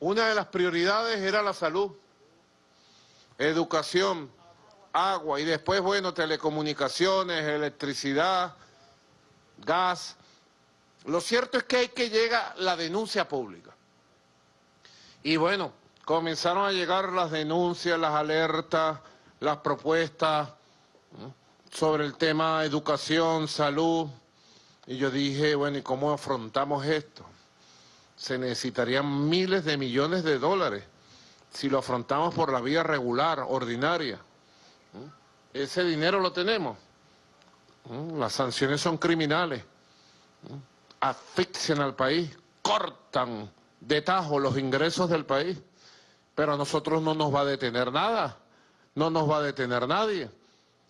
Speaker 3: Una de las prioridades era la salud, educación, agua y después, bueno, telecomunicaciones, electricidad, gas. Lo cierto es que hay que llega la denuncia pública. Y bueno, comenzaron a llegar las denuncias, las alertas, las propuestas sobre el tema educación, salud. Y yo dije, bueno, ¿y cómo afrontamos esto? Se necesitarían miles de millones de dólares si lo afrontamos por la vía regular, ordinaria. Ese dinero lo tenemos. Las sanciones son criminales. Asfixian al país, cortan de tajo los ingresos del país. Pero a nosotros no nos va a detener nada. No nos va a detener nadie.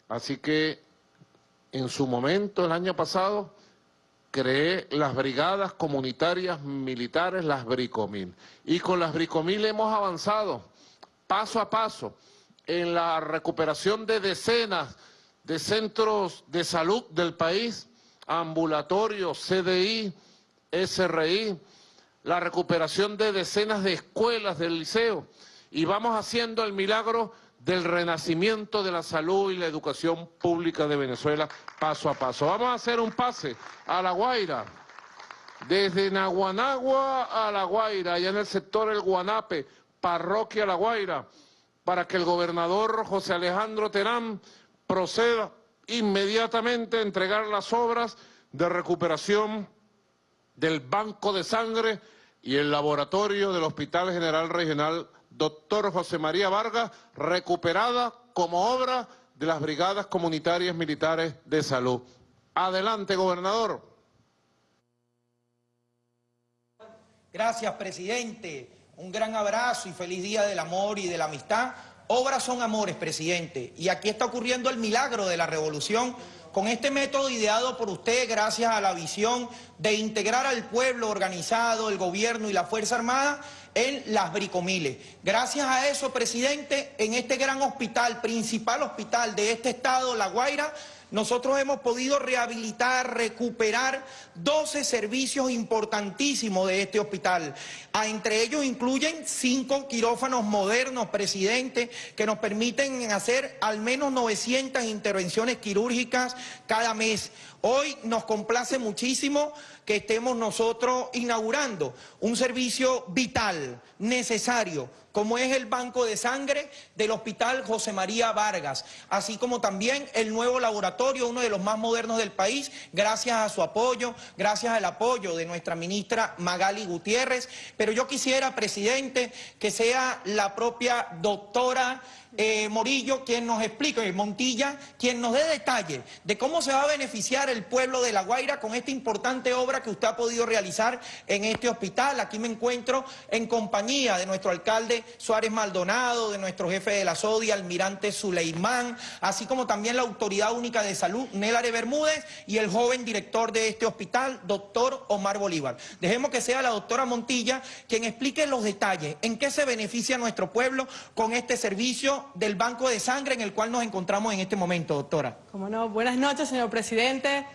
Speaker 3: Así que en su momento, el año pasado, creé las brigadas comunitarias militares, las Bricomil. Y con las Bricomil hemos avanzado paso a paso en la recuperación de decenas de centros de salud del país, ambulatorios, CDI, SRI, la recuperación de decenas de escuelas del liceo. Y vamos haciendo el milagro del renacimiento de la salud y la educación pública de Venezuela paso a paso. Vamos a hacer un pase a La Guaira, desde Naguanagua a La Guaira, allá en el sector El Guanape, parroquia La Guaira, para que el gobernador José Alejandro Terán proceda inmediatamente entregar las obras de recuperación del banco de sangre y el laboratorio del Hospital General Regional doctor José María Vargas, recuperada como obra de las Brigadas Comunitarias Militares de Salud. Adelante, gobernador.
Speaker 10: Gracias, presidente. Un gran abrazo y feliz día del amor y de la amistad. Obras son amores, presidente. Y aquí está ocurriendo el milagro de la revolución con este método ideado por usted gracias a la visión de integrar al pueblo organizado, el gobierno y la Fuerza Armada en las bricomiles. Gracias a eso, presidente, en este gran hospital, principal hospital de este estado, La Guaira, nosotros hemos podido rehabilitar, recuperar 12 servicios importantísimos de este hospital. A, entre ellos incluyen cinco quirófanos modernos, presidente, que nos permiten hacer al menos 900 intervenciones quirúrgicas cada mes. Hoy nos complace muchísimo que estemos nosotros inaugurando un servicio vital, necesario, como es el banco de sangre del Hospital José María Vargas, así como también el nuevo laboratorio, uno de los más modernos del país, gracias a su apoyo, gracias al apoyo de nuestra ministra Magali Gutiérrez. Pero yo quisiera, presidente, que sea la propia doctora eh, Morillo quien nos explique, Montilla, quien nos dé detalles de cómo se va a beneficiar el pueblo de La Guaira con esta importante obra que usted ha podido realizar en este hospital. Aquí me encuentro en compañía de nuestro alcalde Suárez Maldonado, de nuestro jefe de la SODI, almirante Suleimán, así como también la Autoridad Única de Salud, Nélare Bermúdez, y el joven director de este hospital, doctor Omar Bolívar. Dejemos que sea la doctora Montilla quien explique los detalles, en qué se beneficia nuestro pueblo con este servicio del banco de sangre en el cual nos encontramos en este momento, doctora.
Speaker 11: Como no, buenas noches, señor presidente.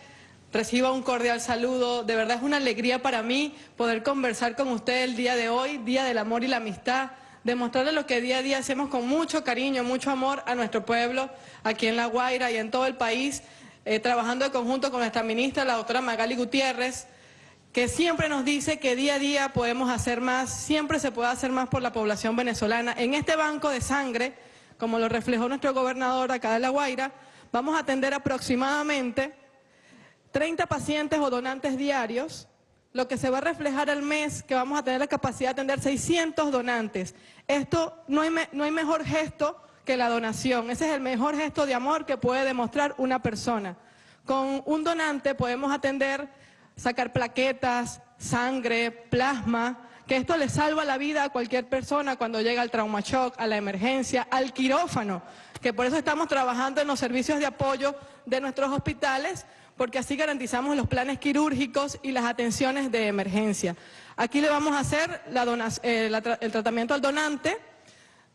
Speaker 11: Reciba un cordial saludo. De verdad es una alegría para mí poder conversar con usted el día de hoy, Día del Amor y la Amistad, demostrarle lo que día a día hacemos con mucho cariño, mucho amor a nuestro pueblo, aquí en La Guaira y en todo el país, eh, trabajando de conjunto con nuestra ministra, la doctora Magali Gutiérrez, que siempre nos dice que día a día podemos hacer más, siempre se puede hacer más por la población venezolana. En este banco de sangre, como lo reflejó nuestro gobernador acá de La Guaira, vamos a atender aproximadamente 30 pacientes o donantes diarios, lo que se va a reflejar al mes que vamos a tener la capacidad de atender 600 donantes. Esto no hay, no hay mejor gesto que la donación. Ese es el mejor gesto de amor que puede demostrar una persona. Con un donante podemos atender, sacar plaquetas, sangre, plasma, que esto le salva la vida a cualquier persona cuando llega al trauma shock, a la emergencia, al quirófano, que por eso estamos trabajando en los servicios de apoyo de nuestros hospitales porque así garantizamos los planes quirúrgicos y las atenciones de emergencia. Aquí le vamos a hacer eh, el tratamiento al donante,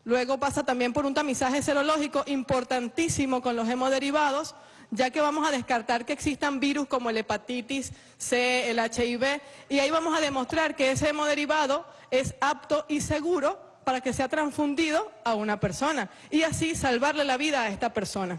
Speaker 11: luego pasa también por un tamizaje serológico importantísimo con los hemoderivados, ya que vamos a descartar que existan virus como el hepatitis C, el HIV, y ahí vamos a demostrar que ese hemoderivado es apto y seguro para que sea transfundido a una persona y así salvarle la vida a esta persona.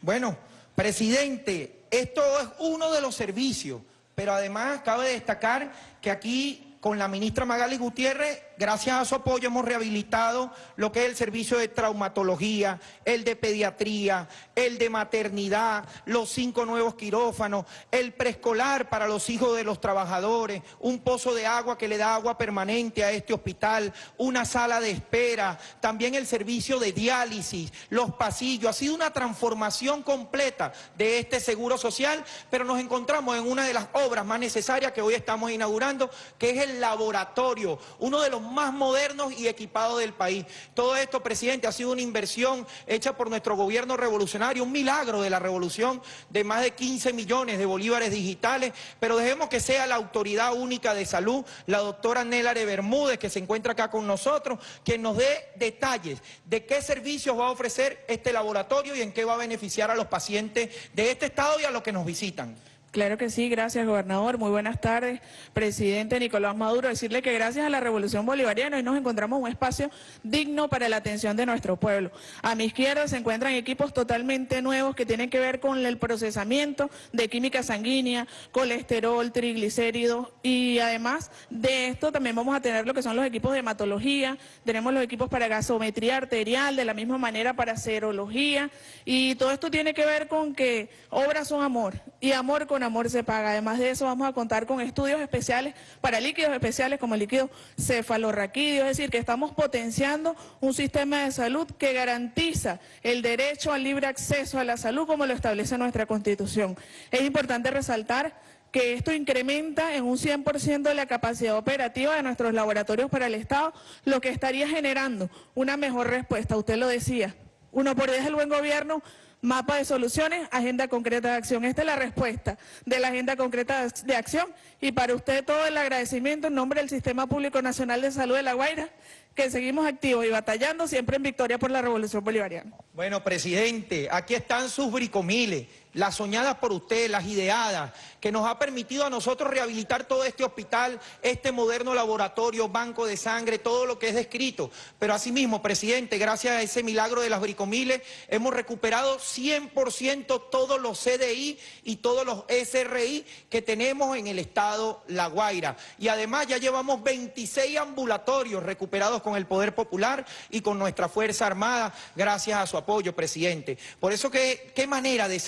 Speaker 10: Bueno, presidente, esto es uno de los servicios, pero además cabe destacar que aquí con la ministra Magali Gutiérrez Gracias a su apoyo hemos rehabilitado lo que es el servicio de traumatología, el de pediatría, el de maternidad, los cinco nuevos quirófanos, el preescolar para los hijos de los trabajadores, un pozo de agua que le da agua permanente a este hospital, una sala de espera, también el servicio de diálisis, los pasillos. Ha sido una transformación completa de este seguro social, pero nos encontramos en una de las obras más necesarias que hoy estamos inaugurando, que es el laboratorio, uno de los más modernos y equipados del país. Todo esto, presidente, ha sido una inversión hecha por nuestro gobierno revolucionario, un milagro de la revolución de más de 15 millones de bolívares digitales, pero dejemos que sea la autoridad única de salud, la doctora Nélare Bermúdez, que se encuentra acá con nosotros, quien nos dé detalles de qué servicios va a ofrecer este laboratorio y en qué va a beneficiar a los pacientes de este estado y a los que nos visitan.
Speaker 12: Claro que sí, gracias gobernador, muy buenas tardes. Presidente Nicolás Maduro, decirle que gracias a la revolución bolivariana hoy nos encontramos un espacio digno para la atención de nuestro pueblo. A mi izquierda se encuentran equipos totalmente nuevos que tienen que ver con el procesamiento de química sanguínea, colesterol, triglicéridos y además de esto también vamos a tener lo que son los equipos de hematología, tenemos los equipos para gasometría arterial, de la misma manera para serología y todo esto tiene que ver con que obras son amor y amor con amor se paga. Además de eso vamos a contar con estudios especiales para líquidos especiales como el líquido cefalorraquídeo, es decir, que estamos potenciando un sistema de salud que garantiza el derecho al libre acceso a la salud como lo establece nuestra Constitución. Es importante resaltar que esto incrementa en un 100% la capacidad operativa de nuestros laboratorios para el Estado, lo que estaría generando una mejor respuesta. Usted lo decía, uno por diez el buen gobierno Mapa de soluciones, agenda concreta de acción. Esta es la respuesta de la agenda concreta de acción y para usted todo el agradecimiento en nombre del Sistema Público Nacional de Salud de La Guaira, que seguimos activos y batallando siempre en victoria por la Revolución Bolivariana.
Speaker 10: Bueno, presidente, aquí están sus bricomiles las soñadas por usted, las ideadas, que nos ha permitido a nosotros rehabilitar todo este hospital, este moderno laboratorio, banco de sangre, todo lo que es descrito. Pero asimismo, presidente, gracias a ese milagro de las bricomiles, hemos recuperado 100% todos los CDI y todos los SRI que tenemos en el estado La Guaira. Y además ya llevamos 26 ambulatorios recuperados con el Poder Popular y con nuestra Fuerza Armada, gracias a su apoyo. presidente. Por eso, que, qué manera de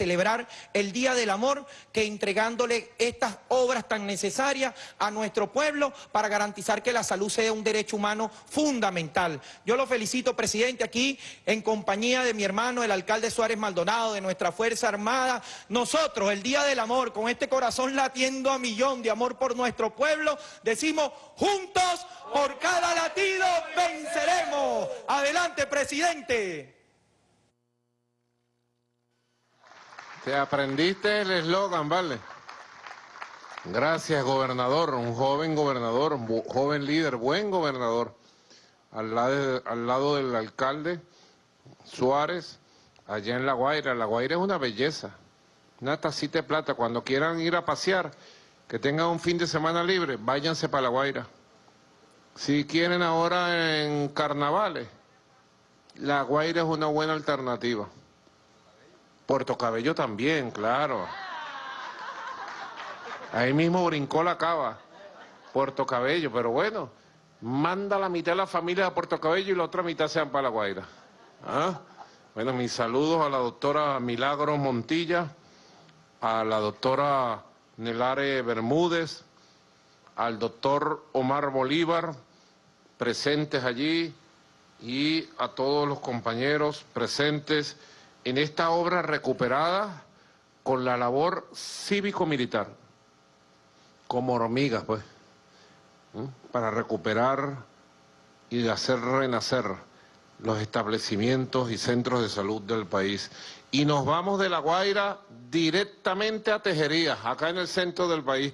Speaker 10: el Día del Amor que entregándole estas obras tan necesarias a nuestro pueblo para garantizar que la salud sea un derecho humano fundamental. Yo lo felicito, presidente, aquí en compañía de mi hermano, el alcalde Suárez Maldonado, de nuestra Fuerza Armada. Nosotros, el Día del Amor, con este corazón latiendo a millón de amor por nuestro pueblo, decimos juntos por cada latido venceremos. Adelante, presidente.
Speaker 3: Te aprendiste el eslogan, ¿vale? Gracias, gobernador, un joven gobernador, un joven líder, buen gobernador, al lado, del alcalde Suárez, allá en La Guaira. La Guaira es una belleza, una tacita de plata. Cuando quieran ir a pasear, que tengan un fin de semana libre, váyanse para La Guaira. Si quieren ahora en carnavales, La Guaira es una buena alternativa. Puerto Cabello también, claro. Ahí mismo brincó la cava, Puerto Cabello, pero bueno, manda la mitad de la familia a Puerto Cabello y la otra mitad sean para La Guaira. ¿Ah? Bueno, mis saludos a la doctora Milagro Montilla, a la doctora Nelare Bermúdez, al doctor Omar Bolívar, presentes allí, y a todos los compañeros presentes en esta obra recuperada con la labor cívico-militar, como hormigas, pues, para recuperar y hacer renacer los establecimientos y centros de salud del país. Y nos vamos de La Guaira directamente a Tejerías, acá en el centro del país.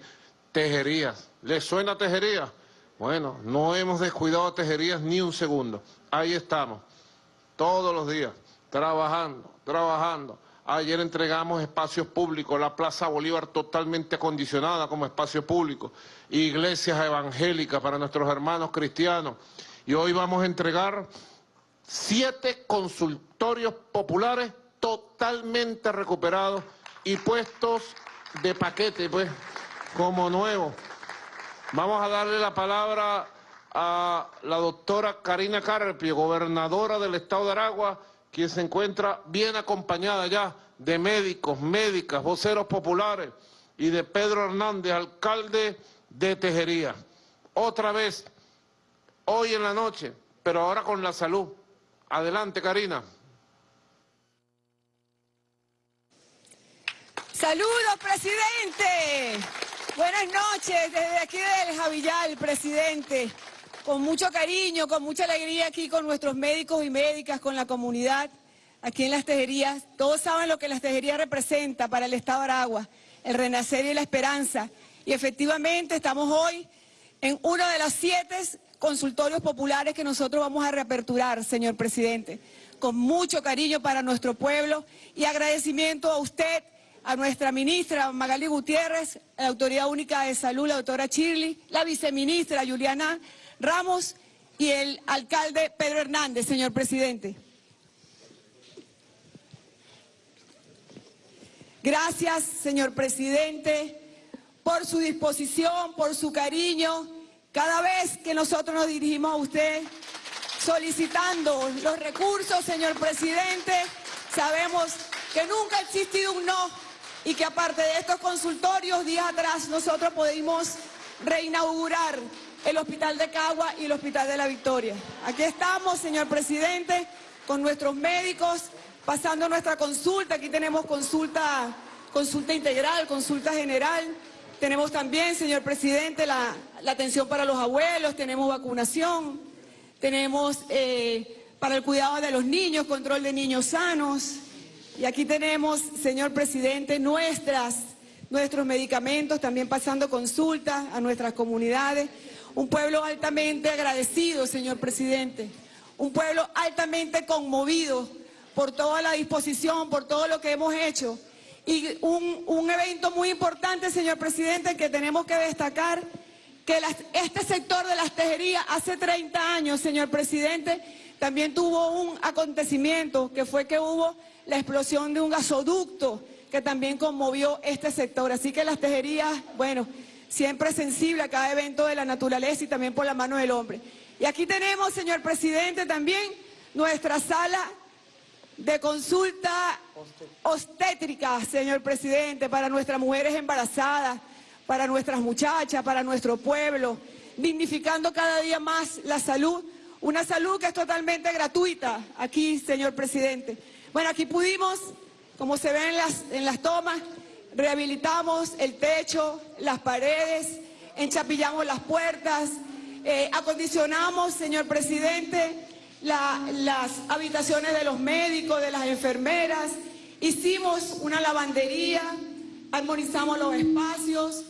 Speaker 3: Tejerías. ¿Les suena Tejerías? Bueno, no hemos descuidado Tejerías ni un segundo. Ahí estamos, todos los días, trabajando, trabajando. Ayer entregamos espacios públicos, la Plaza Bolívar totalmente acondicionada como espacio público, iglesias evangélicas para nuestros hermanos cristianos. Y hoy vamos a entregar siete consultorios populares totalmente recuperados y puestos de paquete, pues, como nuevos. Vamos a darle la palabra a la doctora Karina Carpio, gobernadora del estado de Aragua, quien se encuentra bien acompañada ya de médicos, médicas, voceros populares y de Pedro Hernández, alcalde de Tejería. Otra vez, hoy en la noche, pero ahora con la salud. Adelante, Karina.
Speaker 13: Saludos, presidente. Buenas noches desde aquí del Javillal, presidente. Con mucho cariño, con mucha alegría aquí con nuestros médicos y médicas, con la comunidad, aquí en las tejerías. Todos saben lo que las tejerías representa para el Estado de Aragua, el renacer y la esperanza. Y efectivamente estamos hoy en uno de los siete consultorios populares que nosotros vamos a reaperturar, señor presidente, con mucho cariño para nuestro pueblo y agradecimiento a usted, a nuestra ministra Magali Gutiérrez, a la Autoridad Única de Salud, la doctora Chirli, la viceministra Juliana Ramos y el alcalde Pedro Hernández, señor presidente. Gracias, señor presidente, por su disposición, por su cariño cada vez que nosotros nos dirigimos a usted solicitando los recursos, señor presidente, sabemos que nunca ha existido un no y que aparte de estos consultorios, días atrás nosotros pudimos reinaugurar el Hospital de Cagua y el Hospital de la Victoria. Aquí estamos, señor presidente, con nuestros médicos, pasando nuestra consulta. Aquí tenemos consulta, consulta integral, consulta general. Tenemos también, señor presidente, la, atención para los abuelos, tenemos vacunación, tenemos eh, para el cuidado de los niños, control de niños sanos. Y aquí tenemos, señor presidente, nuestras, nuestros medicamentos, también pasando consultas a nuestras comunidades. Un pueblo altamente agradecido, señor presidente. Un pueblo altamente conmovido por toda la disposición, por todo lo que hemos hecho y un, evento muy importante, señor presidente, que tenemos que destacar, que este sector de las tejerías hace 30 años, señor presidente, también tuvo un acontecimiento, que fue que hubo la explosión de un gasoducto que también conmovió este sector. Así que las tejerías, bueno, siempre sensible a cada evento de la naturaleza y también por la mano del hombre. Y aquí tenemos, señor presidente, también nuestra sala de consulta obstétrica, señor presidente, para nuestras mujeres embarazadas, para nuestras muchachas, para nuestro pueblo, dignificando cada día más la salud, una salud que es totalmente gratuita aquí, señor presidente. Bueno, aquí pudimos, como se ve en las, en las tomas, rehabilitamos el techo, las paredes, enchapillamos las puertas, eh, acondicionamos, señor presidente, las habitaciones de los médicos, de las enfermeras, hicimos una lavandería, armonizamos los espacios,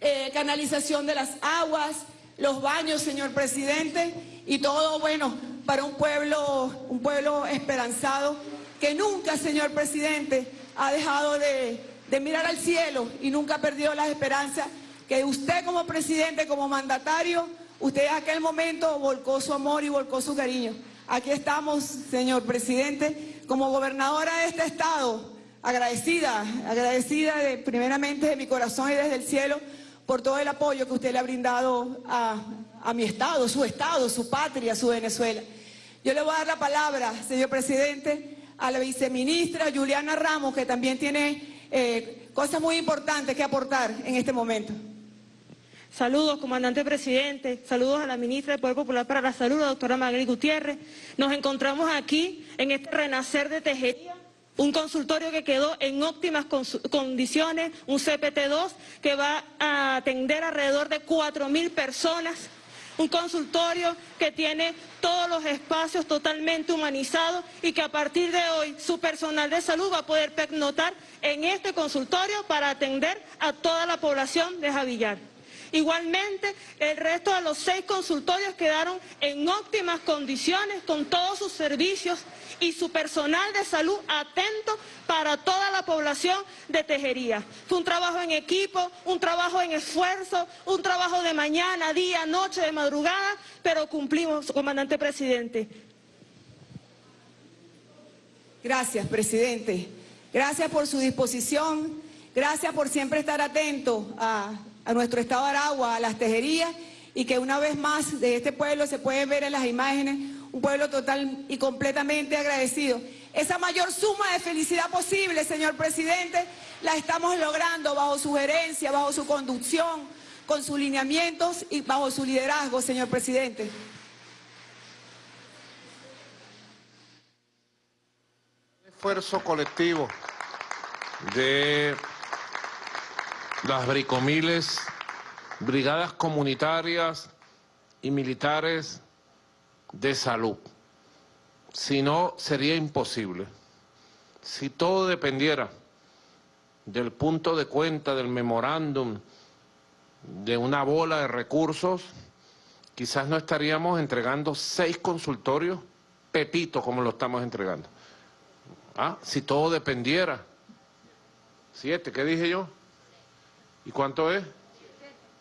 Speaker 13: eh, canalización de las aguas, los baños, señor presidente, y todo, bueno, para un pueblo, un pueblo esperanzado que nunca, señor presidente, ha dejado de, de mirar al cielo y nunca ha perdido las esperanzas que usted como presidente, como mandatario, usted en aquel momento volcó su amor y volcó su cariño. Aquí estamos, señor presidente, como gobernadora de este estado, agradecida, agradecida de, primeramente de mi corazón y desde el cielo por todo el apoyo que usted le ha brindado a, mi estado, su estado, su patria, su Venezuela. Yo le voy a dar la palabra, señor presidente, a la viceministra Juliana Ramos, que también tiene eh, cosas muy importantes que aportar en este momento.
Speaker 14: Saludos, comandante presidente, saludos a la ministra del Poder Popular para la Salud, la doctora Magri Gutiérrez. Nos encontramos aquí en este renacer de Tejería, un consultorio que quedó en óptimas condiciones, un CPT-2 que va a atender alrededor de 4.000 personas, un consultorio que tiene todos los espacios totalmente humanizados y que a partir de hoy su personal de salud va a poder pernoctar en este consultorio para atender a toda la población de Javillar. Igualmente, el resto de los seis consultorios quedaron en óptimas condiciones con todos sus servicios y su personal de salud atento para toda la población de Tejería. Fue un trabajo en equipo, un trabajo en esfuerzo, un trabajo de mañana, día, noche, de madrugada, pero cumplimos, comandante presidente.
Speaker 13: Gracias, presidente. Gracias por su disposición. Gracias por siempre estar atento a a nuestro estado de Aragua, a las tejerías, y que una vez más de este pueblo se pueden ver en las imágenes un pueblo total y completamente agradecido. Esa mayor suma de felicidad posible, señor presidente, la estamos logrando bajo su gerencia, bajo su conducción, con sus lineamientos y bajo su liderazgo, señor presidente.
Speaker 3: Esfuerzo colectivo de las bricomiles, brigadas comunitarias y militares de salud. Si no, sería imposible. Si todo dependiera del punto de cuenta, del memorándum, de una bola de recursos, quizás no estaríamos entregando seis consultorios pepito como lo estamos entregando. ¿Ah? Si todo dependiera. Siete, ¿qué dije yo? ¿Y cuánto es?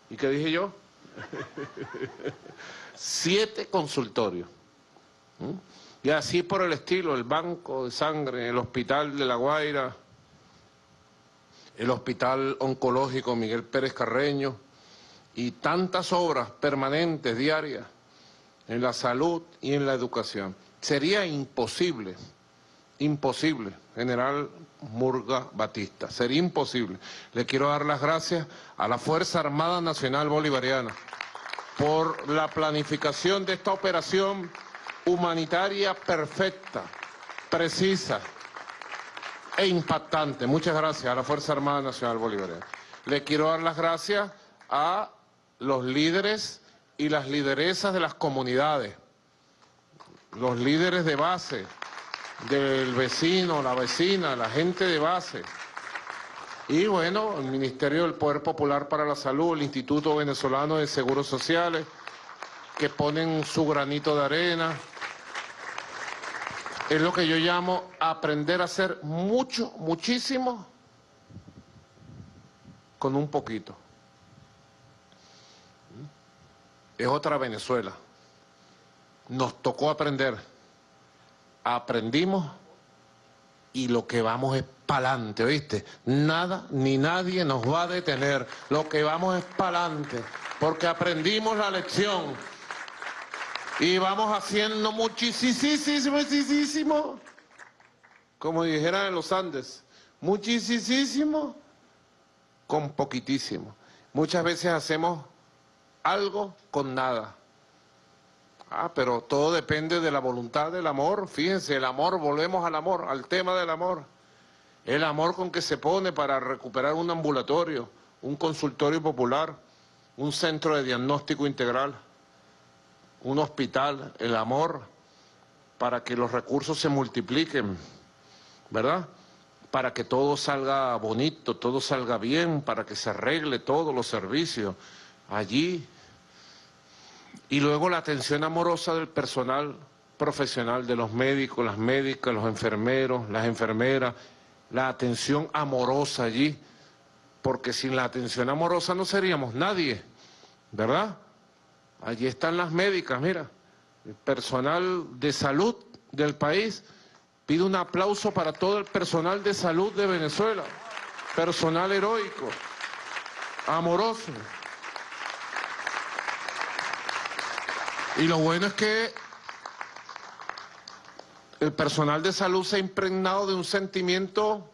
Speaker 3: ¿Y qué dije yo? Siete consultorios. ¿Mm? Y así por el estilo, el Banco de Sangre, el Hospital de La Guaira, el Hospital Oncológico Miguel Pérez Carreño y tantas obras permanentes, diarias, en la salud y en la educación. Sería imposible, imposible, general Murga Batista. Sería imposible. Le quiero dar las gracias a la Fuerza Armada Nacional Bolivariana por la planificación de esta operación humanitaria perfecta, precisa e impactante. Muchas gracias a la Fuerza Armada Nacional Bolivariana. Le quiero dar las gracias a los líderes y las lideresas de las comunidades, los líderes de base, del vecino, la vecina, la gente de base. Y bueno, el Ministerio del Poder Popular para la Salud, el Instituto Venezolano de Seguros Sociales, que ponen su granito de arena. Es lo que yo llamo aprender a hacer mucho, muchísimo, con un poquito. Es otra Venezuela. Nos tocó aprender aprendimos y lo que vamos es pa'lante, ¿viste? Nada ni nadie nos va a detener. Lo que vamos es pa'lante, porque aprendimos la lección. Y vamos haciendo muchísimo, muchísimo. como dijeran en los Andes, muchísimo con poquitísimo. Muchas veces hacemos algo con nada. Ah, pero todo depende de la voluntad del amor. Fíjense, el amor, volvemos al amor, al tema del amor. El amor con que se pone para recuperar un ambulatorio, un consultorio popular, un centro de diagnóstico integral, un hospital, el amor para que los recursos se multipliquen, ¿verdad? Para que todo salga bonito, todo salga bien, para que se arregle todos los servicios allí. Y luego la atención amorosa del personal profesional, de los médicos, las médicas, los enfermeros, las enfermeras, la atención amorosa allí, porque sin la atención amorosa no seríamos nadie, ¿verdad? Allí están las médicas, mira, el personal de salud del país. Pido un aplauso para todo el personal de salud de Venezuela, personal heroico, amoroso. Y lo bueno es que el personal de salud se ha impregnado de un sentimiento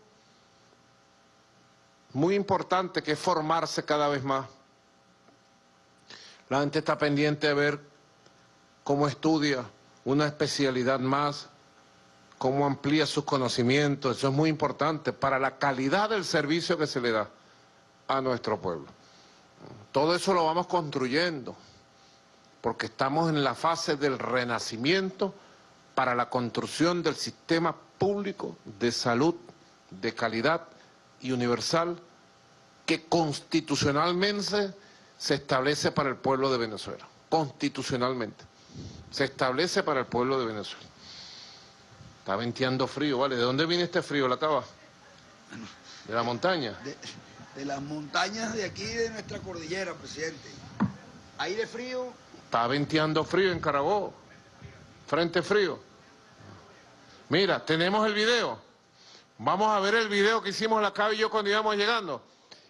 Speaker 3: muy importante que es formarse cada vez más. La gente está pendiente de ver cómo estudia una especialidad más, cómo amplía sus conocimientos. Eso es muy importante para la calidad del servicio que se le da a nuestro pueblo. Todo eso lo vamos construyendo, porque estamos en la fase del renacimiento para la construcción del sistema público de salud de calidad y universal que constitucionalmente se establece para el pueblo de Venezuela, constitucionalmente. Se establece para el pueblo de Venezuela. Está venteando frío, ¿vale? ¿De dónde viene este frío, la cava? ¿De la montaña?
Speaker 4: De, de las montañas de aquí, de nuestra cordillera, presidente. Aire frío.
Speaker 3: Está venteando frío en Carabobo. Frente frío. Mira, tenemos el video. Vamos a ver el video que hicimos la cava y yo cuando íbamos llegando.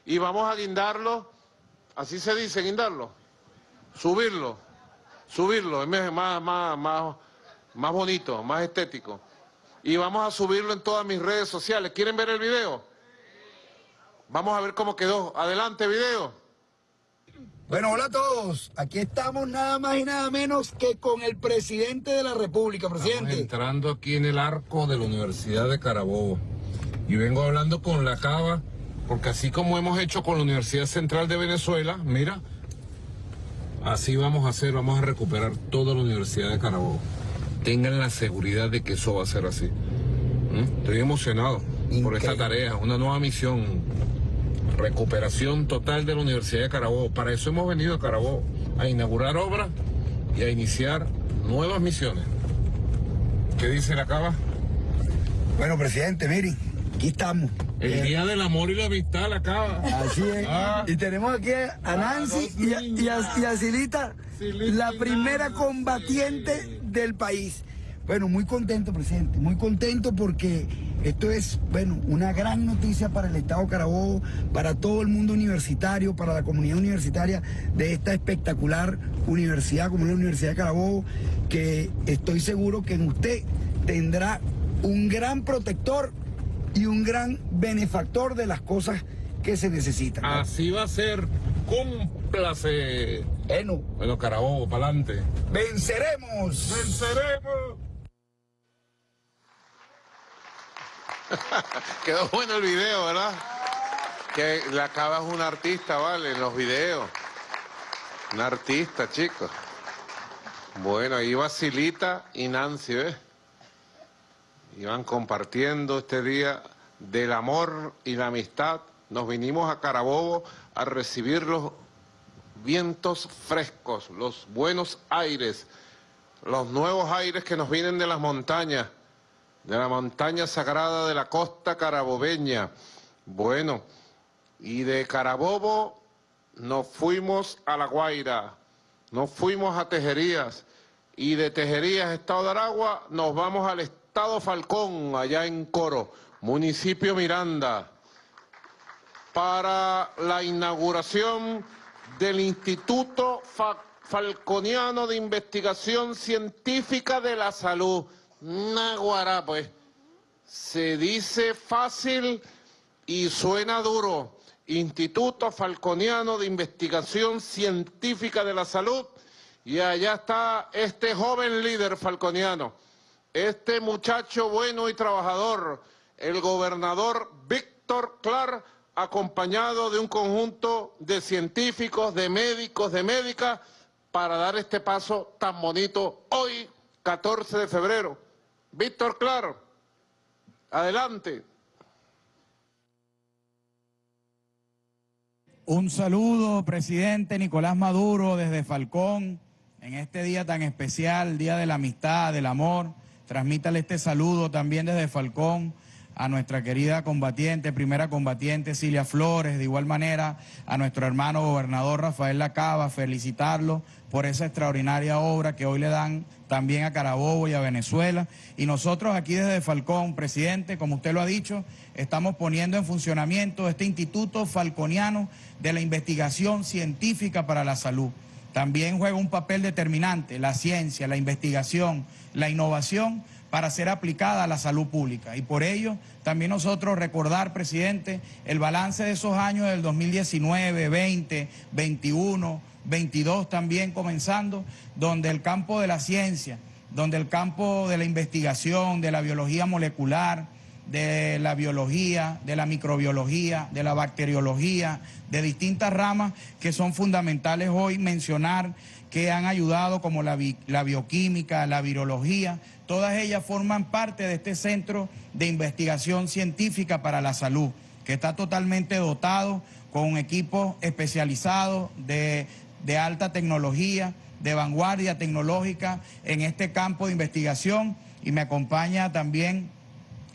Speaker 3: Y vamos a guindarlo Así se dice, guindarlo. Subirlo. Subirlo. Es más, más, más, más bonito, más estético. Y vamos a subirlo en todas mis redes sociales. ¿Quieren ver el video? Vamos a ver cómo quedó. Adelante, video.
Speaker 4: Bueno, hola a todos. Aquí estamos nada más y nada menos que con el presidente de la República, presidente.
Speaker 3: Estamos entrando aquí en el arco de la Universidad de Carabobo. Y vengo hablando con la Cava porque así como hemos hecho con la Universidad Central de Venezuela, mira, así vamos a hacer, vamos a recuperar toda la Universidad de Carabobo. Tengan la seguridad de que eso va a ser así. ¿Mm? Estoy emocionado por esta tarea, una nueva misión. Recuperación total de la Universidad de Carabobo. Para eso hemos venido a Carabobo, a inaugurar obras y a iniciar nuevas misiones. ¿Qué dice la Cava?
Speaker 4: Bueno, presidente, miren, aquí estamos.
Speaker 3: El día del amor y la amistad la acaba.
Speaker 4: Así es.
Speaker 3: Ah.
Speaker 4: Y tenemos aquí a Nancy y, a, y, a, y a Silita, la primera combatiente del país. Bueno, muy contento, presidente, muy contento porque esto es, bueno, una gran noticia para el Estado Carabobo, para todo el mundo universitario, para la comunidad universitaria de esta espectacular universidad como es la Universidad de Carabobo, que estoy seguro que en usted tendrá un gran protector y un gran benefactor de las cosas que se necesitan. ¿no?
Speaker 3: Así va a ser. Cúmplase.
Speaker 4: Bueno.
Speaker 3: Bueno, Carabobo, para adelante.
Speaker 4: ¡Venceremos!
Speaker 3: ¡Venceremos! Quedó bueno el video, ¿verdad? Que la cava es un artista, ¿vale? En los videos. Un artista, chicos. Bueno, ahí va Silita y Nancy, ¿ves? Iban compartiendo este día del amor y la amistad. Nos vinimos a Carabobo a recibir los vientos frescos, los buenos aires, los nuevos aires que nos vienen de las montañas, de la montaña sagrada de la costa carabobeña. Bueno, y de Carabobo nos fuimos a La Guaira, nos fuimos a Tejerías, y de Tejerías, Estado de Aragua, nos vamos al Estado Falcón, allá en Coro, municipio Miranda, para la inauguración del Instituto Fa Falconiano de Investigación Científica de la Salud. Naguará, pues. se dice fácil y suena duro. Instituto Falconiano de Investigación Científica de la Salud. Y allá está este joven líder falconiano, este muchacho bueno y trabajador, el gobernador Víctor Clar, acompañado de un conjunto de científicos, de médicos, de médicas, para dar este paso tan bonito hoy, 14 de febrero. Víctor Clar, adelante.
Speaker 15: Un saludo, presidente Nicolás Maduro, desde Falcón, en este día tan especial, Día de la Amistad, del Amor. Transmítale este saludo también desde Falcón a nuestra querida combatiente, primera combatiente Cilia Flores, de igual manera a nuestro hermano gobernador Rafael Lacaba, felicitarlo por esa extraordinaria obra que hoy le dan también a Carabobo y a Venezuela. Y nosotros aquí desde Falcón, presidente, como usted lo ha dicho, estamos poniendo en funcionamiento este Instituto Falconiano de la Investigación Científica para la Salud. También juega un papel determinante la ciencia, la investigación, la innovación para ser aplicada a la salud pública. Y por ello, también nosotros recordar, presidente, el balance de esos años del 2019, 20, 21, 22 también comenzando, donde el campo de la ciencia, donde el campo de la investigación, de la biología molecular, de la biología, de la microbiología, de la bacteriología, de distintas ramas que son fundamentales hoy mencionar que han ayudado como la, la bioquímica, la virología, todas ellas forman parte de este centro de investigación científica para la salud, que está totalmente dotado con equipos especializados de, de alta tecnología, de vanguardia tecnológica en este campo de investigación y me acompaña también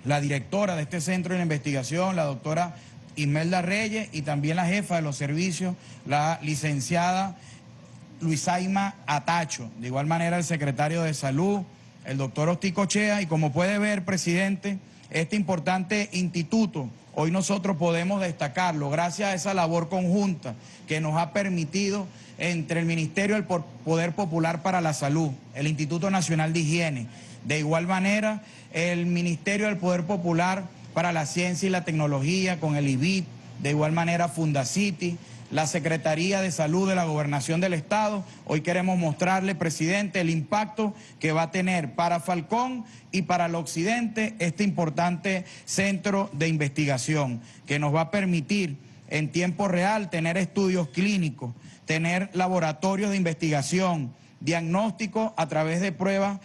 Speaker 15: la directora de este centro de investigación, la doctora Imelda Reyes, y también la jefa de los servicios, la licenciada Luisaima Atacho. De igual manera, el secretario de Salud, el doctor Ostico Chea, y como puede ver, presidente, este importante instituto, hoy nosotros podemos destacarlo gracias a esa labor conjunta que nos ha permitido entre el Ministerio del Poder Popular para la Salud, el Instituto Nacional de Higiene, de igual manera el Ministerio del Poder Popular para la Ciencia y la Tecnología con el IBIP, de igual manera Fundacity, la Secretaría de Salud de la Gobernación del Estado. Hoy queremos mostrarle, presidente, el impacto que va a tener para Falcón y para el Occidente este importante centro de investigación que nos va a permitir en tiempo real tener estudios clínicos, tener laboratorios de investigación, diagnóstico a través de pruebas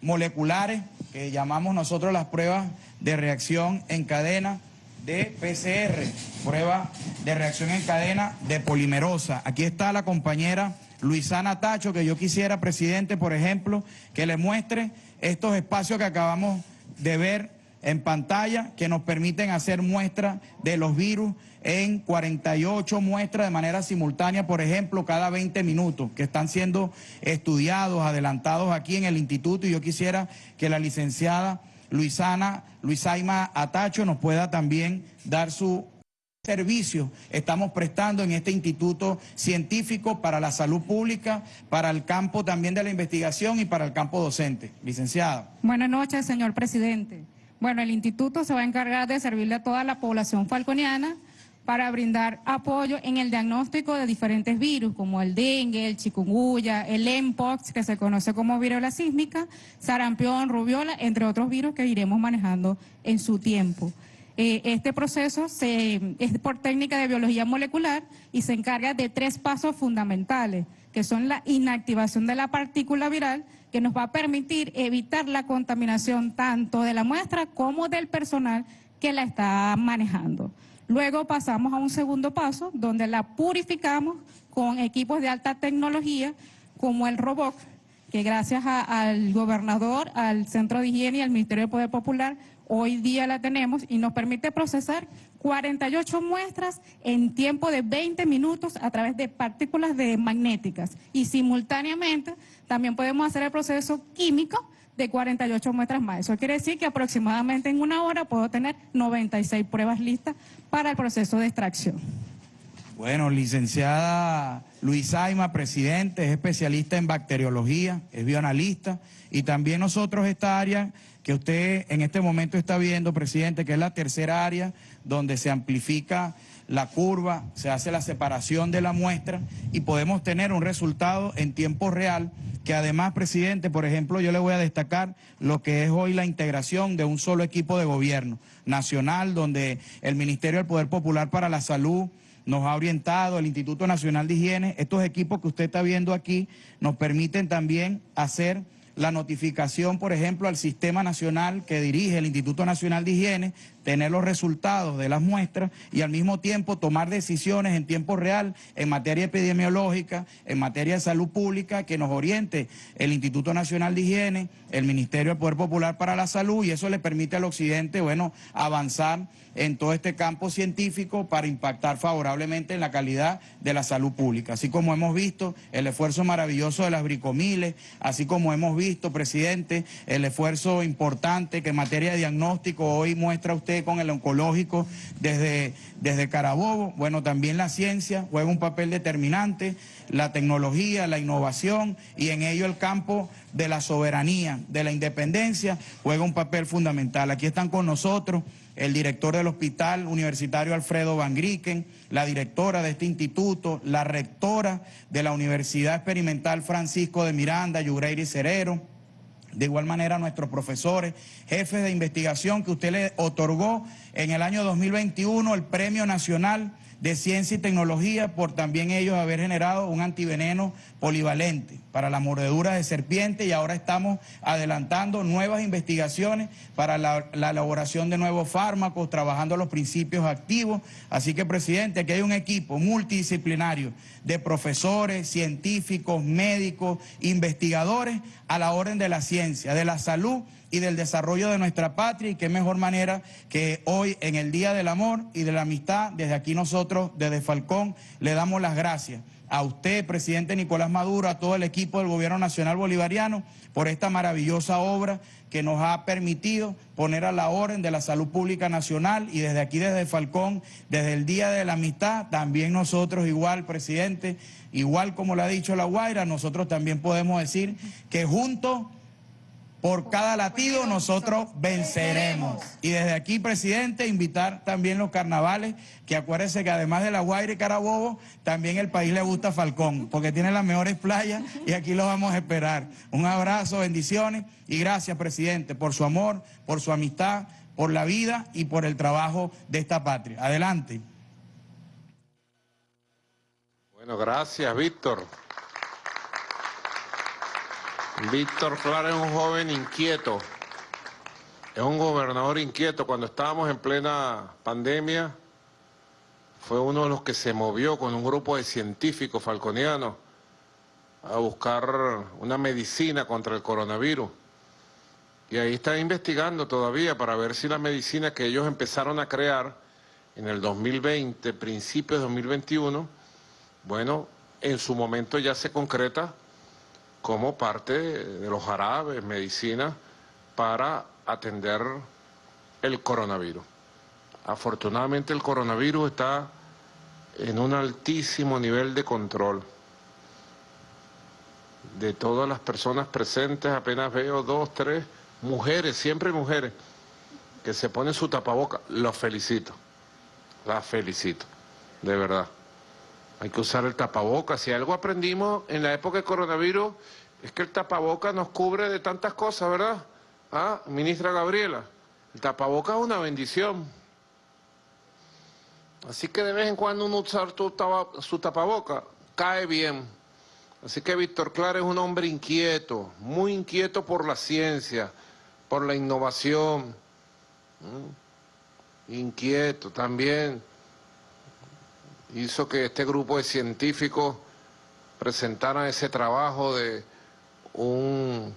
Speaker 15: moleculares, que llamamos nosotros las pruebas de reacción en cadena de PCR, prueba de reacción en cadena de polimerosa. Aquí está la compañera Luisana Tacho, que yo quisiera, presidente, por ejemplo, que le muestre estos espacios que acabamos de ver en pantalla, que nos permiten hacer muestras de los virus en 48 muestras de manera simultánea, por ejemplo, cada 20 minutos, que están siendo estudiados, adelantados aquí en el instituto, y yo quisiera que la licenciada Luisana, Luisaima Atacho nos pueda también dar su servicio estamos prestando en este instituto científico para la salud pública, para el campo también de la investigación y para el campo docente. Licenciada.
Speaker 16: Buenas noches, señor presidente. Bueno, el instituto se va a encargar de servirle a toda la población falconiana para brindar apoyo en el diagnóstico de diferentes virus, como el dengue, el chikungunya, el mpox, que se conoce como viruela sísmica, sarampión, rubiola, entre otros virus que iremos manejando en su tiempo. Eh, este proceso es por técnica de biología molecular y se encarga de tres pasos fundamentales, que son la inactivación de la partícula viral, que nos va a permitir evitar la contaminación tanto de la muestra como del personal que la está manejando. Luego pasamos a un segundo paso donde la purificamos con equipos de alta tecnología como el robot, que gracias al gobernador, al Centro de Higiene y al Ministerio de Poder Popular, hoy día la tenemos y nos permite procesar 48 muestras en tiempo de 20 minutos a través de partículas magnéticas y simultáneamente también podemos hacer el proceso químico de 48 muestras más. Eso quiere decir que aproximadamente en una hora puedo tener 96 pruebas listas para el proceso de extracción.
Speaker 15: Bueno, licenciada Luis Aima, presidente, es especialista en bacteriología, es bioanalista y también nosotros esta área que usted en este momento está viendo, presidente, que es la tercera área donde se amplifica la curva, se hace la separación de la muestra y podemos tener un resultado en tiempo real que además, presidente, por ejemplo, yo le voy a destacar lo que es hoy la integración de un solo equipo de gobierno nacional, donde el Ministerio del Poder Popular para la Salud nos ha orientado, el Instituto Nacional de Higiene, estos equipos que usted está viendo aquí nos permiten también hacer la notificación, por ejemplo, al Sistema Nacional que dirige el Instituto Nacional de Higiene, tener los resultados de las muestras y al mismo tiempo tomar decisiones en tiempo real en materia epidemiológica, en materia de salud pública, que nos oriente el Instituto Nacional de Higiene, el Ministerio del Poder Popular para la Salud y eso le permite al Occidente, bueno, avanzar en todo este campo científico para impactar favorablemente en la calidad de la salud pública. Así como hemos visto el esfuerzo maravilloso de las bricomiles, así como hemos visto, presidente, el esfuerzo importante que en materia de diagnóstico hoy muestra usted con el oncológico desde, desde Carabobo. Bueno, también la ciencia juega un papel determinante, la tecnología, la innovación y en ello el campo de la soberanía, de la independencia, juega un papel fundamental. Aquí están con nosotros el director del Hospital Universitario Alfredo Van Grieken, la directora de este instituto, la rectora de la Universidad Experimental Francisco de Miranda, Yugreiri Cerero, de igual manera nuestros profesores, jefes de investigación que usted le otorgó en el año 2021 el Premio Nacional de Ciencia y Tecnología por también ellos haber generado un antiveneno polivalente para la mordedura de serpiente y ahora estamos adelantando nuevas investigaciones para la, elaboración de nuevos fármacos, trabajando los principios activos. Así que, presidente, aquí hay un equipo multidisciplinario de profesores, científicos, médicos, investigadores a la orden de la ciencia, de la salud y del desarrollo de nuestra patria y qué mejor manera que hoy en el Día del Amor y de la Amistad, desde aquí nosotros, desde Falcón, le damos las gracias a usted, presidente Nicolás Maduro, a todo el equipo del Gobierno Nacional Bolivariano por esta maravillosa obra que nos ha permitido poner a la orden de la salud pública nacional y desde aquí, desde Falcón, desde el Día de la Amistad, también nosotros igual, presidente, igual como le ha dicho La Guaira, nosotros también podemos decir que juntos por cada latido nosotros venceremos. Y desde aquí, presidente, invitar también los carnavales, que acuérdense que además de La Guaira y Carabobo, también el país le gusta Falcón, porque tiene las mejores playas y aquí los vamos a esperar. Un abrazo, bendiciones y gracias, presidente, por su amor, por su amistad, por la vida y por el trabajo de esta patria. Adelante.
Speaker 3: Bueno, gracias, Víctor. Víctor Clara es un joven inquieto, es un gobernador inquieto. Cuando estábamos en plena pandemia, fue uno de los que se movió con un grupo de científicos falconianos a buscar una medicina contra el coronavirus. Y ahí están investigando todavía para ver si la medicina que ellos empezaron a crear en el 2020, principios de 2021, bueno, en su momento ya se concreta como parte de los jarabes, medicina, para atender el coronavirus. Afortunadamente el coronavirus está en un altísimo nivel de control. De todas las personas presentes apenas veo dos, tres mujeres, siempre mujeres, que se ponen su tapaboca. Los felicito, las felicito, de verdad. Hay que usar el tapabocas. Si algo aprendimos en la época del coronavirus es que el tapabocas nos cubre de tantas cosas, ¿verdad? Ah, ministra Gabriela, el tapabocas es una bendición. Así que de vez en cuando uno usar su tapabocas cae bien. Así que Víctor Clara es un hombre inquieto, muy inquieto por la ciencia, por la innovación. Inquieto también hizo que este grupo de científicos presentaran ese trabajo de un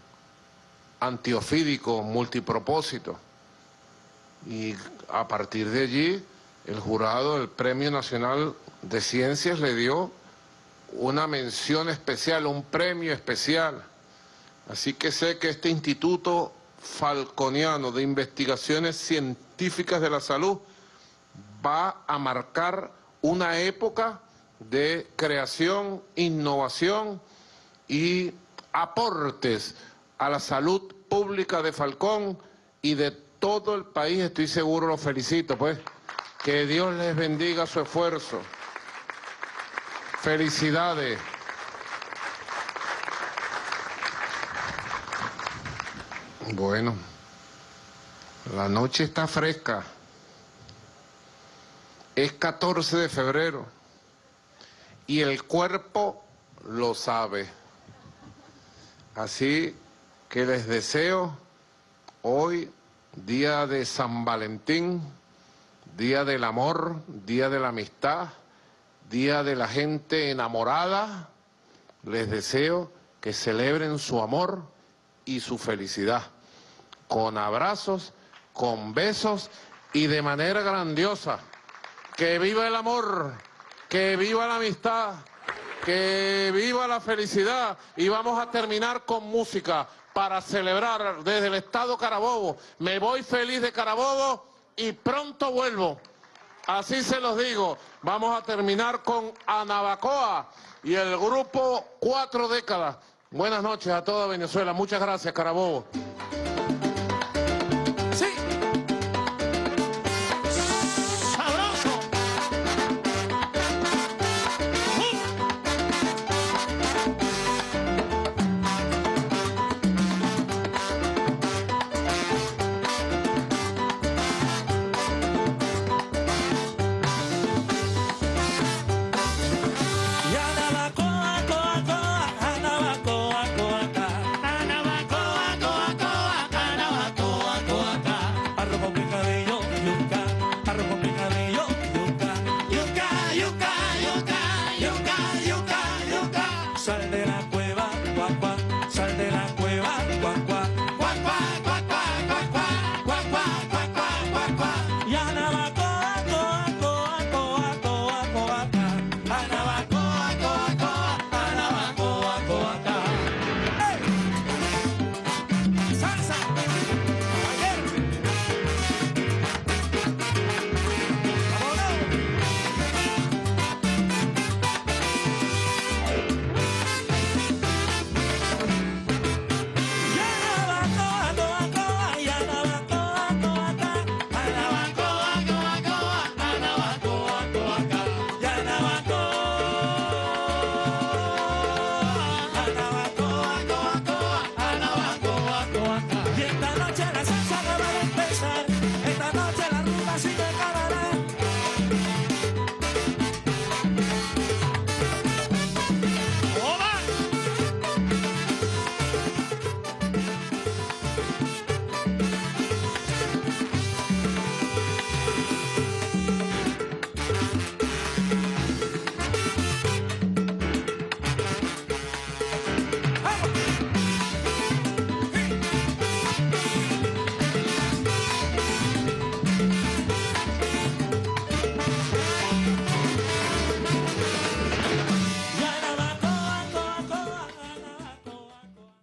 Speaker 3: antiofídico multipropósito. Y a partir de allí, el jurado del Premio Nacional de Ciencias le dio una mención especial, un premio especial. Así que sé que este Instituto Falconiano de Investigaciones Científicas de la Salud va a marcar una época de creación, innovación y aportes a la salud pública de Falcón y de todo el país, estoy seguro, lo felicito, pues. Que Dios les bendiga su esfuerzo. Felicidades. Bueno, la noche está fresca. Es 14 de febrero y el cuerpo lo sabe. Así que les deseo hoy, día de San Valentín, día del amor, día de la amistad, día de la gente enamorada, les deseo que celebren su amor y su felicidad, con abrazos, con besos y de manera grandiosa. Que viva el amor, que viva la amistad, que viva la felicidad y vamos a terminar con música para celebrar desde el estado Carabobo. Me voy feliz de Carabobo y pronto vuelvo. Así se los digo. Vamos a terminar con Anabacoa y el grupo Cuatro Décadas. Buenas noches a toda Venezuela. Muchas gracias, Carabobo.